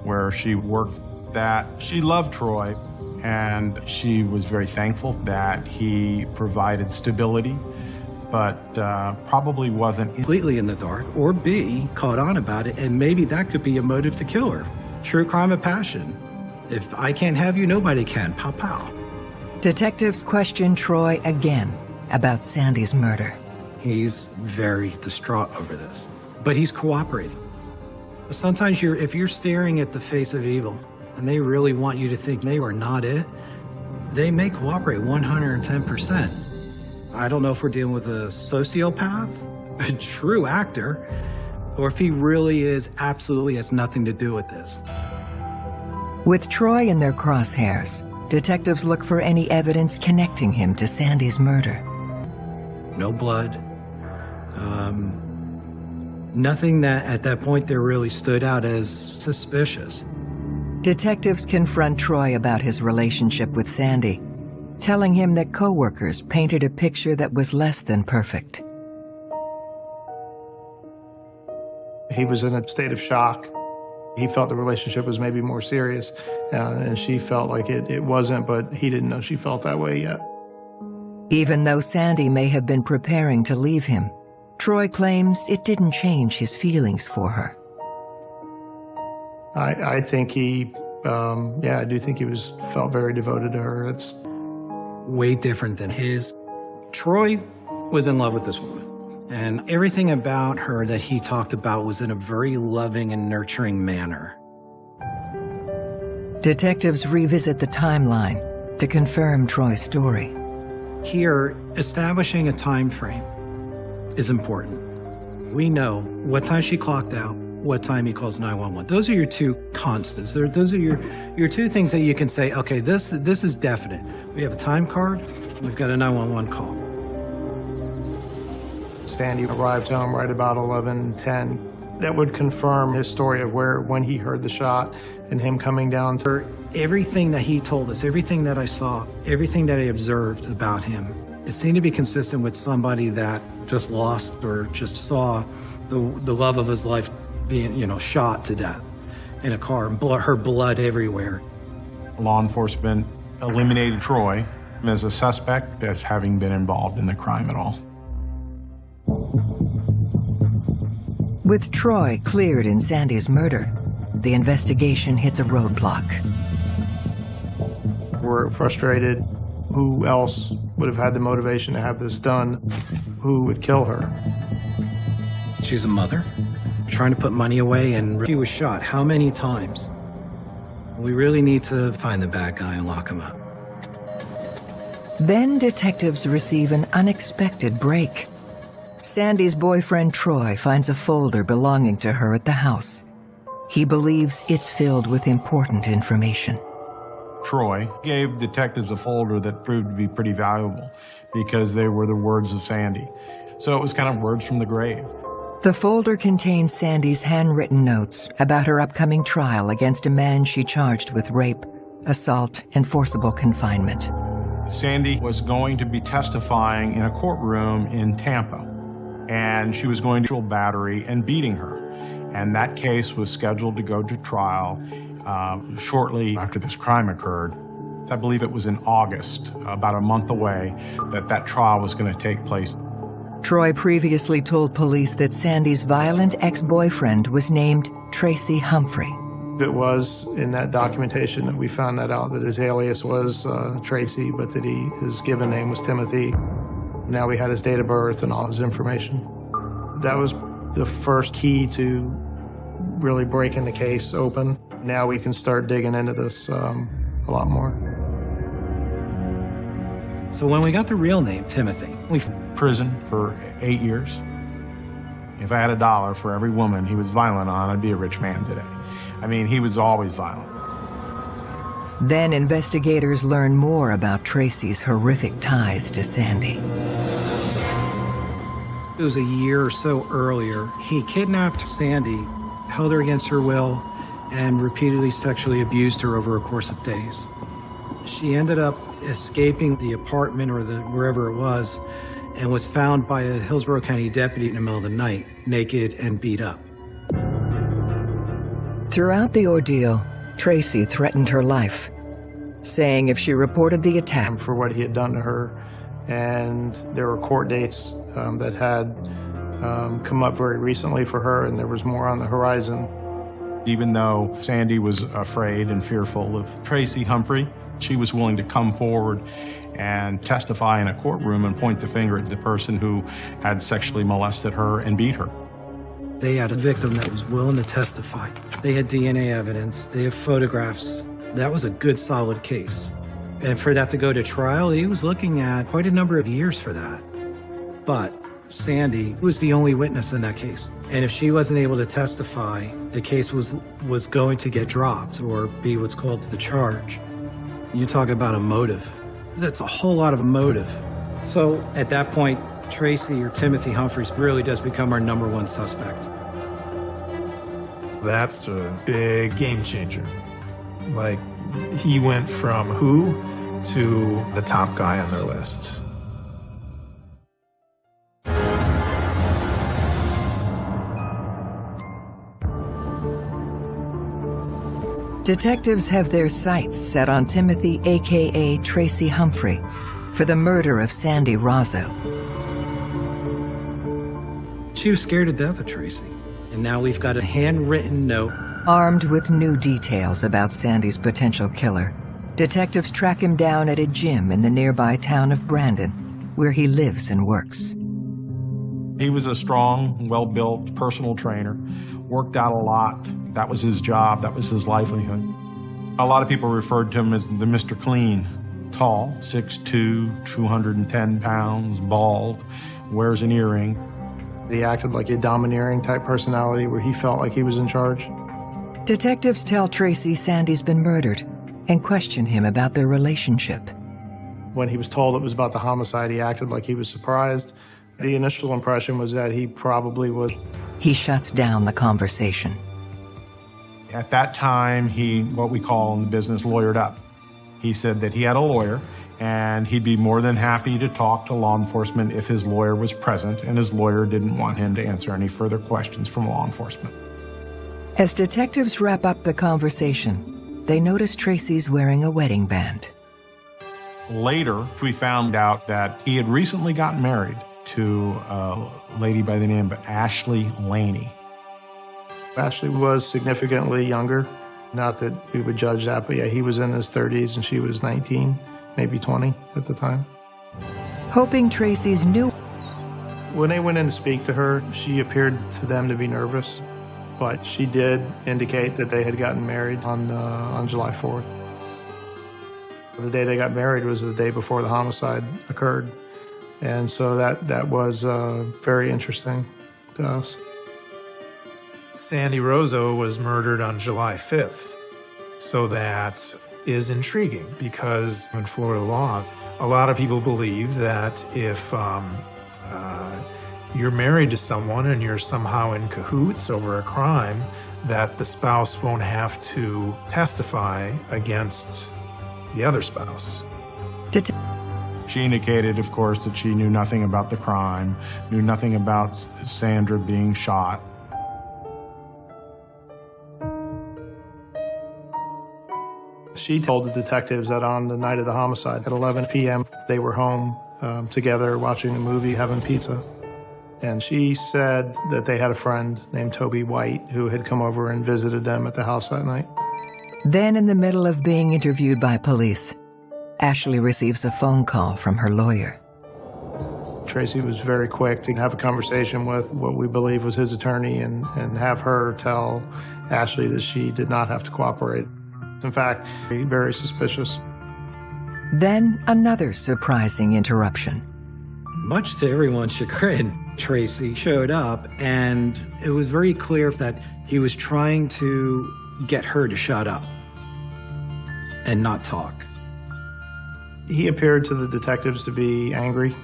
where she worked, that she loved Troy and she was very thankful that he provided stability, but uh, probably wasn't completely in the dark, or B, caught on about it, and maybe that could be a motive to kill her. True crime of passion. If I can't have you, nobody can. Pow pow. Detectives question Troy again about Sandy's murder. He's very distraught over this, but he's cooperating. Sometimes you're, if you're staring at the face of evil and they really want you to think they are not it, they may cooperate 110%. I don't know if we're dealing with a sociopath, a true actor, or if he really is absolutely has nothing to do with this. With Troy in their crosshairs, detectives look for any evidence connecting him to Sandy's murder. No blood. Um, nothing that at that point there really stood out as suspicious. Detectives confront Troy about his relationship with Sandy, telling him that coworkers painted a picture that was less than perfect. He was in a state of shock. He felt the relationship was maybe more serious, uh, and she felt like it, it wasn't, but he didn't know she felt that way yet. Even though Sandy may have been preparing to leave him, Troy claims it didn't change his feelings for her. I, I think he, um, yeah, I do think he was felt very devoted to her. It's way different than his. Troy was in love with this woman. And everything about her that he talked about was in a very loving and nurturing manner. Detectives revisit the timeline to confirm Troy's story. Here, establishing a time frame is important. We know what time she clocked out, what time he calls 911. Those are your two constants. They're, those are your, your two things that you can say, okay, this, this is definite. We have a time card, we've got a 911 call. Sandy arrived home right about 11:10. That would confirm his story of where, when he heard the shot and him coming down. For everything that he told us, everything that I saw, everything that I observed about him, it seemed to be consistent with somebody that just lost or just saw the, the love of his life being, you know, shot to death in a car and blood, her blood everywhere. Law enforcement eliminated Troy as a suspect as having been involved in the crime at all. With Troy cleared in Sandy's murder, the investigation hits a roadblock. We're frustrated. Who else would have had the motivation to have this done? Who would kill her? She's a mother, trying to put money away, and she was shot how many times? We really need to find the bad guy and lock him up. Then detectives receive an unexpected break. Sandy's boyfriend Troy finds a folder belonging to her at the house. He believes it's filled with important information. Troy gave detectives a folder that proved to be pretty valuable because they were the words of Sandy. So it was kind of words from the grave. The folder contains Sandy's handwritten notes about her upcoming trial against a man she charged with rape, assault, and forcible confinement. Sandy was going to be testifying in a courtroom in Tampa and she was going to a battery and beating her. And that case was scheduled to go to trial uh, shortly after this crime occurred. I believe it was in August, about a month away, that that trial was going to take place. Troy previously told police that Sandy's violent ex-boyfriend was named Tracy Humphrey. It was in that documentation that we found that out that his alias was uh, Tracy, but that he his given name was Timothy. Now we had his date of birth and all his information. That was the first key to really breaking the case open. Now we can start digging into this um, a lot more. So when we got the real name, Timothy, we prison for eight years. If I had a dollar for every woman he was violent on, I'd be a rich man today. I mean, he was always violent. Then investigators learn more about Tracy's horrific ties to Sandy. It was a year or so earlier. He kidnapped Sandy, held her against her will, and repeatedly sexually abused her over a course of days. She ended up escaping the apartment or the wherever it was and was found by a Hillsborough County deputy in the middle of the night, naked and beat up. Throughout the ordeal, Tracy threatened her life, saying if she reported the attack for what he had done to her, and there were court dates um, that had um, come up very recently for her, and there was more on the horizon. Even though Sandy was afraid and fearful of Tracy Humphrey, she was willing to come forward and testify in a courtroom and point the finger at the person who had sexually molested her and beat her. They had a victim that was willing to testify. They had DNA evidence. They have photographs. That was a good, solid case. And for that to go to trial, he was looking at quite a number of years for that. But Sandy was the only witness in that case. And if she wasn't able to testify, the case was was going to get dropped or be what's called the charge. You talk about a motive. That's a whole lot of motive. So at that point, Tracy or Timothy Humphreys really does become our number one suspect. That's a big game changer. Like, he went from who to the top guy on their list. Detectives have their sights set on Timothy, aka Tracy Humphrey, for the murder of Sandy Rozzo. She was scared to death of Tracy. And now we've got a handwritten note. Armed with new details about Sandy's potential killer, detectives track him down at a gym in the nearby town of Brandon, where he lives and works. He was a strong, well-built personal trainer, worked out a lot. That was his job. That was his livelihood. A lot of people referred to him as the Mr. Clean. Tall, 6'2", 210 pounds, bald, wears an earring. He acted like a domineering type personality where he felt like he was in charge. Detectives tell Tracy Sandy's been murdered and question him about their relationship. When he was told it was about the homicide, he acted like he was surprised. The initial impression was that he probably was. He shuts down the conversation. At that time, he, what we call in the business, lawyered up. He said that he had a lawyer and he'd be more than happy to talk to law enforcement if his lawyer was present and his lawyer didn't want him to answer any further questions from law enforcement. As detectives wrap up the conversation, they notice Tracy's wearing a wedding band. Later, we found out that he had recently gotten married to a lady by the name of Ashley Laney. Ashley was significantly younger. Not that we would judge that, but yeah, he was in his 30s and she was 19, maybe 20 at the time. Hoping Tracy's new. When they went in to speak to her, she appeared to them to be nervous, but she did indicate that they had gotten married on, uh, on July 4th. The day they got married was the day before the homicide occurred. And so that, that was uh, very interesting to us. Sandy Rozzo was murdered on July 5th. So that is intriguing because in Florida law, a lot of people believe that if um, uh, you're married to someone and you're somehow in cahoots over a crime, that the spouse won't have to testify against the other spouse. Det she indicated, of course, that she knew nothing about the crime, knew nothing about Sandra being shot. She told the detectives that on the night of the homicide at 11 p.m., they were home um, together watching a movie, having pizza. And she said that they had a friend named Toby White who had come over and visited them at the house that night. Then, in the middle of being interviewed by police, Ashley receives a phone call from her lawyer. Tracy was very quick to have a conversation with what we believe was his attorney and, and have her tell Ashley that she did not have to cooperate. In fact, very suspicious. Then another surprising interruption. Much to everyone's chagrin, Tracy showed up and it was very clear that he was trying to get her to shut up and not talk. He appeared to the detectives to be angry,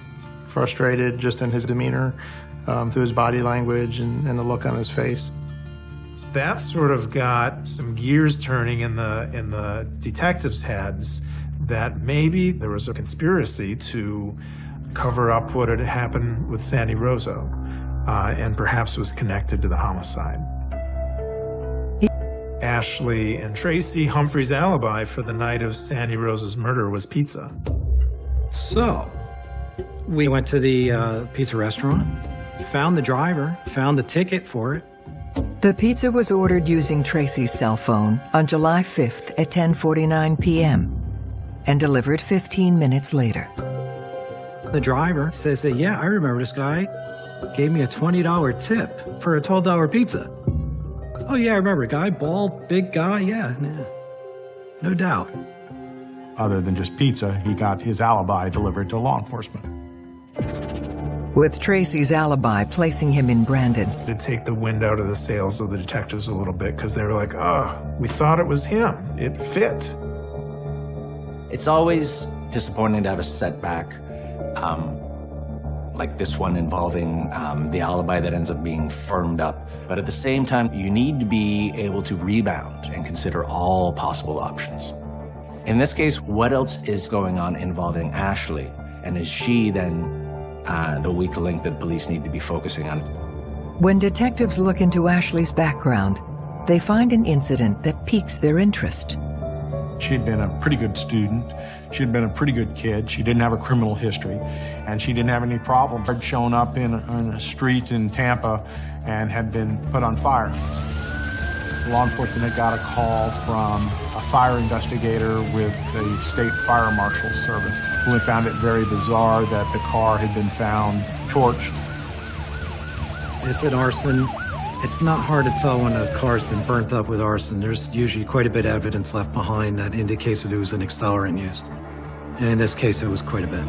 frustrated just in his demeanor, um, through his body language and, and the look on his face that sort of got some gears turning in the in the detectives' heads that maybe there was a conspiracy to cover up what had happened with Sandy Rozzo, uh, and perhaps was connected to the homicide. Ashley and Tracy Humphrey's alibi for the night of Sandy Rozzo's murder was pizza. So, we went to the uh, pizza restaurant, found the driver, found the ticket for it. The pizza was ordered using Tracy's cell phone on July 5th at 10:49 p.m. and delivered 15 minutes later. The driver says that, yeah, I remember this guy gave me a $20 tip for a $12 pizza. Oh, yeah, I remember. Guy, bald, big guy. Yeah, yeah. no doubt. Other than just pizza, he got his alibi delivered to law enforcement. With Tracy's alibi placing him in Brandon. To take the wind out of the sails of the detectives a little bit because they were like, oh, we thought it was him. It fit. It's always disappointing to have a setback um, like this one involving um, the alibi that ends up being firmed up. But at the same time, you need to be able to rebound and consider all possible options. In this case, what else is going on involving Ashley? And is she then uh, the weak link that police need to be focusing on? When detectives look into Ashley's background, they find an incident that piques their interest. She'd been a pretty good student. She'd been a pretty good kid. She didn't have a criminal history, and she didn't have any problems. Had shown up in a, in a street in Tampa and had been put on fire. Law enforcement had got a call from a fire investigator with the state fire marshal service who had found it very bizarre that the car had been found torched. It's an arson it's not hard to tell when a car's been burnt up with arson. There's usually quite a bit of evidence left behind that indicates that it was an accelerant used. And in this case, it was quite a bit.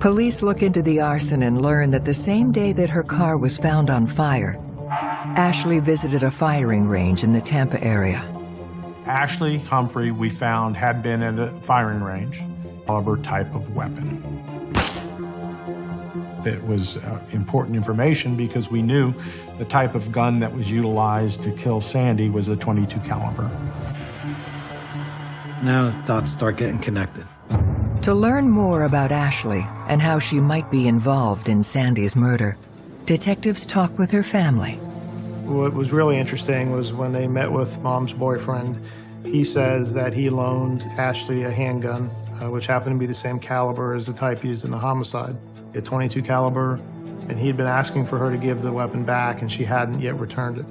Police look into the arson and learn that the same day that her car was found on fire, Ashley visited a firing range in the Tampa area. Ashley Humphrey, we found, had been at a firing range, caliber type of weapon. It was uh, important information because we knew the type of gun that was utilized to kill Sandy was a 22 caliber. Now dots start getting connected. To learn more about Ashley and how she might be involved in Sandy's murder, detectives talk with her family. What was really interesting was when they met with mom's boyfriend, he says that he loaned Ashley a handgun, uh, which happened to be the same caliber as the type used in the homicide a 22 caliber, and he'd been asking for her to give the weapon back, and she hadn't yet returned it.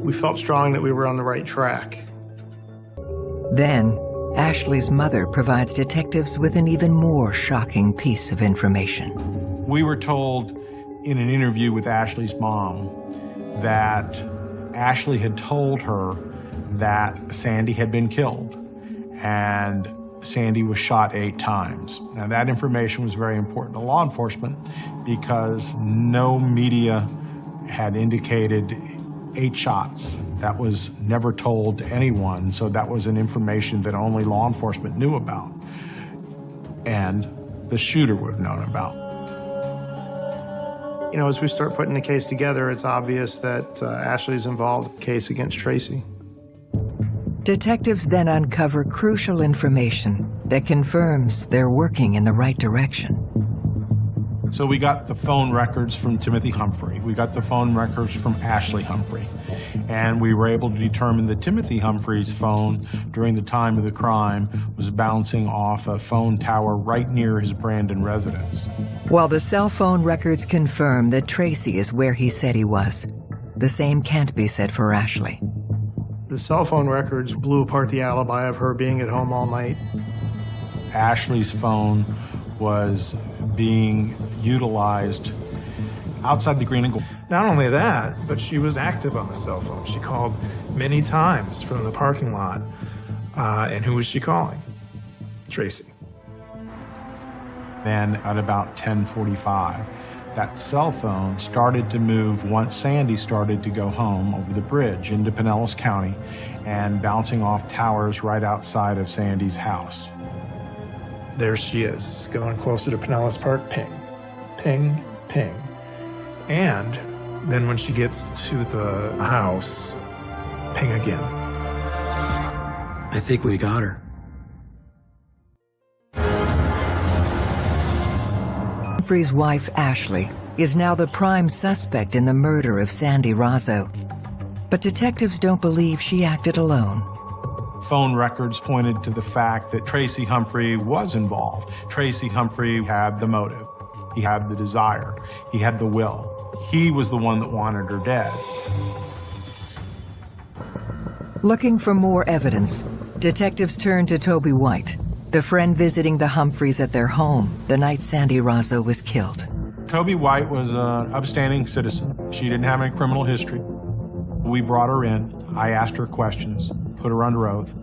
We felt strong that we were on the right track. Then, Ashley's mother provides detectives with an even more shocking piece of information. We were told in an interview with Ashley's mom that Ashley had told her that Sandy had been killed and Sandy was shot eight times. Now, that information was very important to law enforcement because no media had indicated eight shots. That was never told to anyone, so that was an information that only law enforcement knew about. And the shooter would have known about. You know, as we start putting the case together, it's obvious that uh, Ashley's involved case against Tracy. Detectives then uncover crucial information that confirms they're working in the right direction. So we got the phone records from Timothy Humphrey. We got the phone records from Ashley Humphrey. And we were able to determine that Timothy Humphrey's phone during the time of the crime was bouncing off a phone tower right near his Brandon residence. While the cell phone records confirm that Tracy is where he said he was, the same can't be said for Ashley. The cell phone records blew apart the alibi of her being at home all night. Ashley's phone was being utilized outside the green and gold. Not only that, but she was active on the cell phone. She called many times from the parking lot. Uh, and who was she calling? Tracy. Then at about 1045, that cell phone started to move once Sandy started to go home over the bridge into Pinellas County and bouncing off towers right outside of Sandy's house. There she is, going closer to Pinellas Park, ping, ping, ping. And then when she gets to the house, ping again. I think we got her. Humphrey's wife, Ashley, is now the prime suspect in the murder of Sandy Rozzo. But detectives don't believe she acted alone. Phone records pointed to the fact that Tracy Humphrey was involved. Tracy Humphrey had the motive. He had the desire. He had the will. He was the one that wanted her dead. Looking for more evidence, detectives turned to Toby White, the friend visiting the Humphreys at their home the night Sandy Rozzo was killed. Toby White was an upstanding citizen. She didn't have any criminal history. We brought her in. I asked her questions, put her under oath.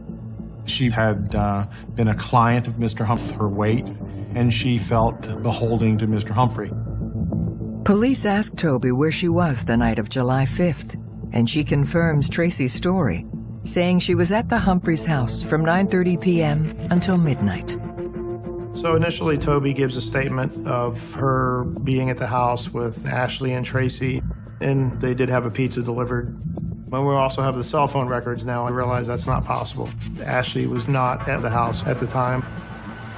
She had uh, been a client of Mr. Humphrey, her weight, and she felt beholding to Mr. Humphrey. Police asked Toby where she was the night of July 5th, and she confirms Tracy's story, saying she was at the Humphreys' house from 9.30 p.m. until midnight. So initially, Toby gives a statement of her being at the house with Ashley and Tracy, and they did have a pizza delivered. When we also have the cell phone records now, I realize that's not possible. Ashley was not at the house at the time.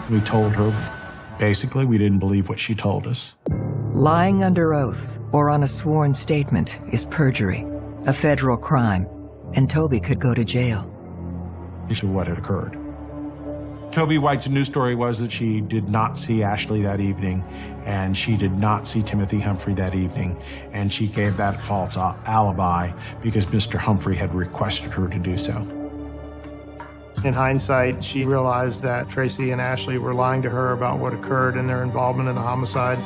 We told her, basically, we didn't believe what she told us. Lying under oath or on a sworn statement is perjury, a federal crime, and Toby could go to jail. This is what had occurred. Toby White's news story was that she did not see Ashley that evening, and she did not see Timothy Humphrey that evening, and she gave that false alibi because Mr. Humphrey had requested her to do so. In hindsight, she realized that Tracy and Ashley were lying to her about what occurred and their involvement in the homicide.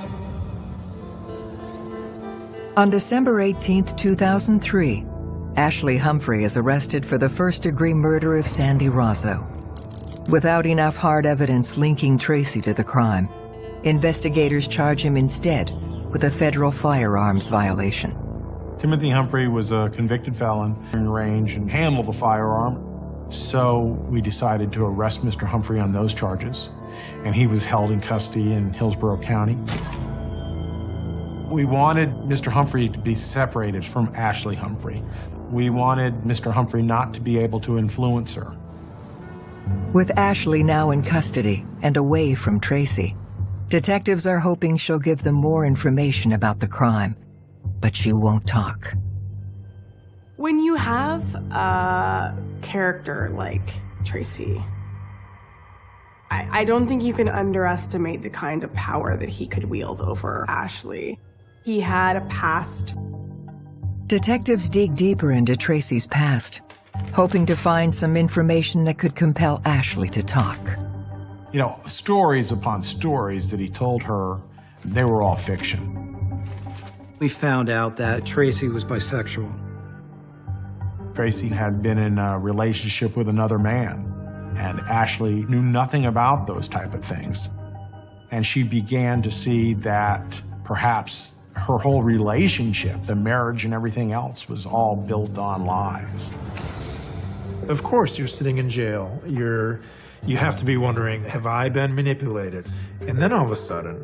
On December 18, 2003, Ashley Humphrey is arrested for the first-degree murder of Sandy Rozzo. Without enough hard evidence linking Tracy to the crime, investigators charge him instead with a federal firearms violation. Timothy Humphrey was a convicted felon in range and handled a firearm. So we decided to arrest Mr. Humphrey on those charges, and he was held in custody in Hillsborough County. We wanted Mr. Humphrey to be separated from Ashley Humphrey. We wanted Mr. Humphrey not to be able to influence her. With Ashley now in custody and away from Tracy, detectives are hoping she'll give them more information about the crime, but she won't talk. When you have a character like Tracy, I, I don't think you can underestimate the kind of power that he could wield over Ashley. He had a past. Detectives dig deeper into Tracy's past hoping to find some information that could compel Ashley to talk. You know, stories upon stories that he told her, they were all fiction. We found out that Tracy was bisexual. Tracy had been in a relationship with another man, and Ashley knew nothing about those type of things. And she began to see that perhaps her whole relationship, the marriage and everything else, was all built on lies. Of course, you're sitting in jail. You're, you have to be wondering, have I been manipulated? And then all of a sudden,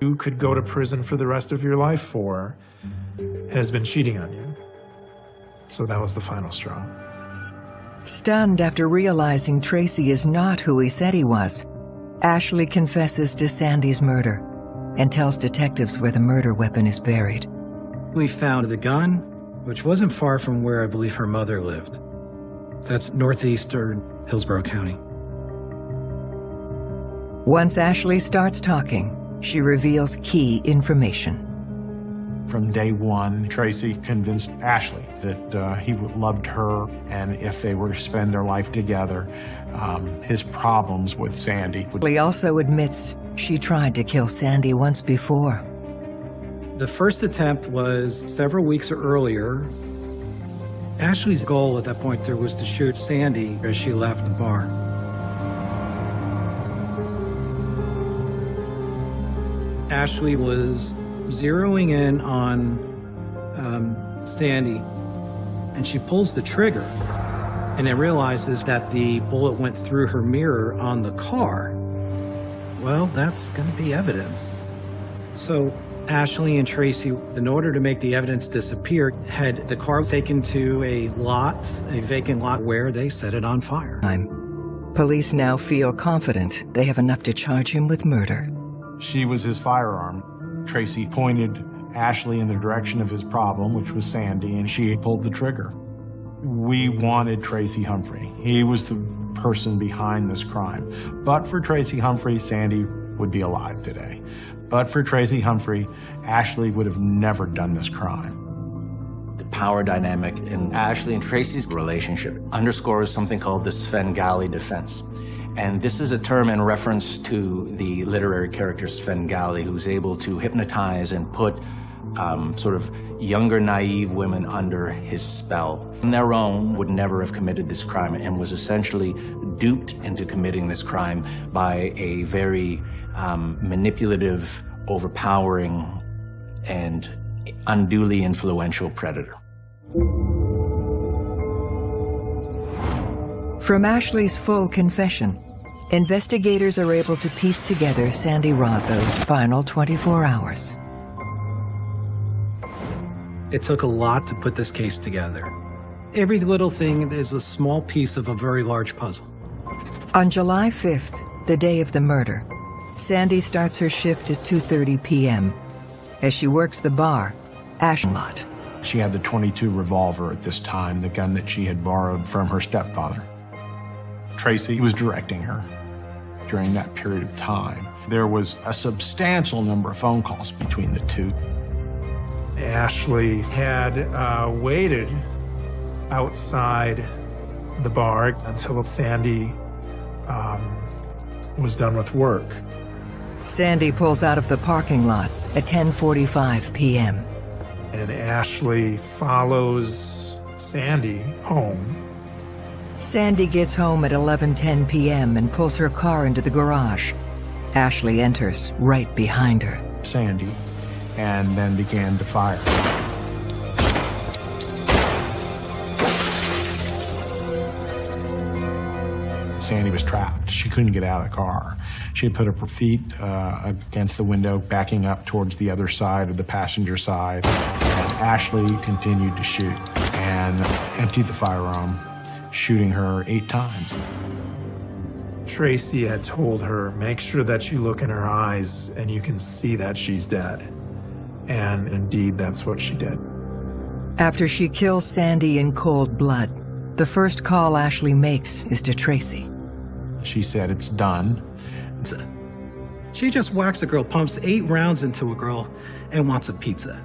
you could go to prison for the rest of your life for has been cheating on you. So that was the final straw. Stunned after realizing Tracy is not who he said he was, Ashley confesses to Sandy's murder and tells detectives where the murder weapon is buried. We found the gun, which wasn't far from where I believe her mother lived. That's northeastern Hillsborough County. Once Ashley starts talking, she reveals key information. From day one, Tracy convinced Ashley that uh, he loved her, and if they were to spend their life together, um, his problems with Sandy would... Ashley also admits she tried to kill Sandy once before. The first attempt was several weeks earlier Ashley's goal at that point there was to shoot Sandy as she left the bar. Ashley was zeroing in on um, Sandy, and she pulls the trigger, and then realizes that the bullet went through her mirror on the car. Well, that's going to be evidence. So Ashley and Tracy, in order to make the evidence disappear, had the car taken to a lot, a vacant lot, where they set it on fire. Police now feel confident they have enough to charge him with murder. She was his firearm. Tracy pointed Ashley in the direction of his problem, which was Sandy, and she pulled the trigger. We wanted Tracy Humphrey. He was the person behind this crime. But for Tracy Humphrey, Sandy would be alive today. But for Tracy Humphrey, Ashley would have never done this crime. The power dynamic in Ashley and Tracy's relationship underscores something called the Svengali defense. And this is a term in reference to the literary character Svengali, who's able to hypnotize and put um, sort of younger, naive women under his spell. On their own, would never have committed this crime and was essentially duped into committing this crime by a very um, manipulative, overpowering, and unduly influential predator. From Ashley's full confession, investigators are able to piece together Sandy Rozzo's final 24 hours. It took a lot to put this case together. Every little thing is a small piece of a very large puzzle. On July 5th, the day of the murder, Sandy starts her shift at 2.30 p.m. As she works the bar, Ashlot. She had the 22 revolver at this time, the gun that she had borrowed from her stepfather. Tracy was directing her during that period of time. There was a substantial number of phone calls between the two. Ashley had uh, waited outside the bar until Sandy um, was done with work. Sandy pulls out of the parking lot at 10.45 p.m. And Ashley follows Sandy home. Sandy gets home at 11.10 p.m. and pulls her car into the garage. Ashley enters right behind her. Sandy, and then began to fire. Sandy was trapped. She couldn't get out of the car. She had put up her feet uh, against the window, backing up towards the other side of the passenger side. And Ashley continued to shoot and emptied the firearm, shooting her eight times. Tracy had told her, make sure that you look in her eyes and you can see that she's dead. And indeed, that's what she did. After she kills Sandy in cold blood, the first call Ashley makes is to Tracy. She said, it's done. She just whacks a girl, pumps eight rounds into a girl, and wants a pizza.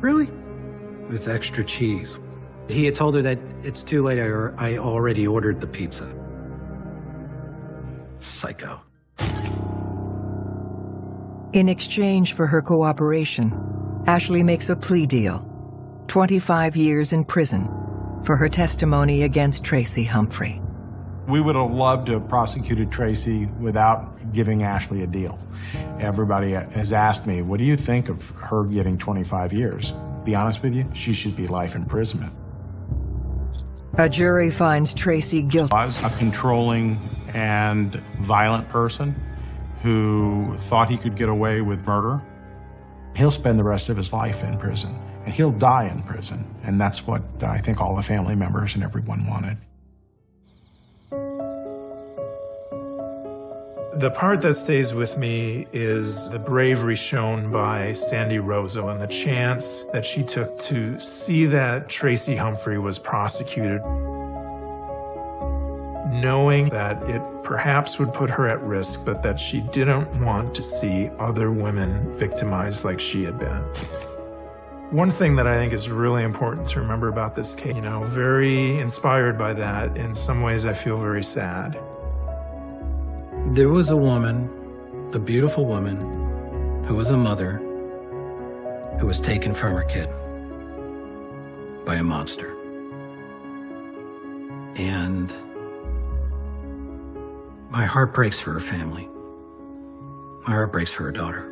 Really? With extra cheese. He had told her that it's too late, I, I already ordered the pizza. Psycho. In exchange for her cooperation, Ashley makes a plea deal 25 years in prison for her testimony against Tracy Humphrey. We would have loved to have prosecuted Tracy without giving Ashley a deal. Everybody has asked me, what do you think of her getting 25 years? Be honest with you, she should be life imprisonment. A jury finds Tracy guilty. Was a controlling and violent person who thought he could get away with murder. He'll spend the rest of his life in prison, and he'll die in prison. And that's what uh, I think all the family members and everyone wanted. The part that stays with me is the bravery shown by Sandy Rozzo and the chance that she took to see that Tracy Humphrey was prosecuted, knowing that it perhaps would put her at risk, but that she didn't want to see other women victimized like she had been. One thing that I think is really important to remember about this case, you know, very inspired by that, in some ways I feel very sad. There was a woman, a beautiful woman, who was a mother, who was taken from her kid by a monster. And my heart breaks for her family. My heart breaks for her daughter.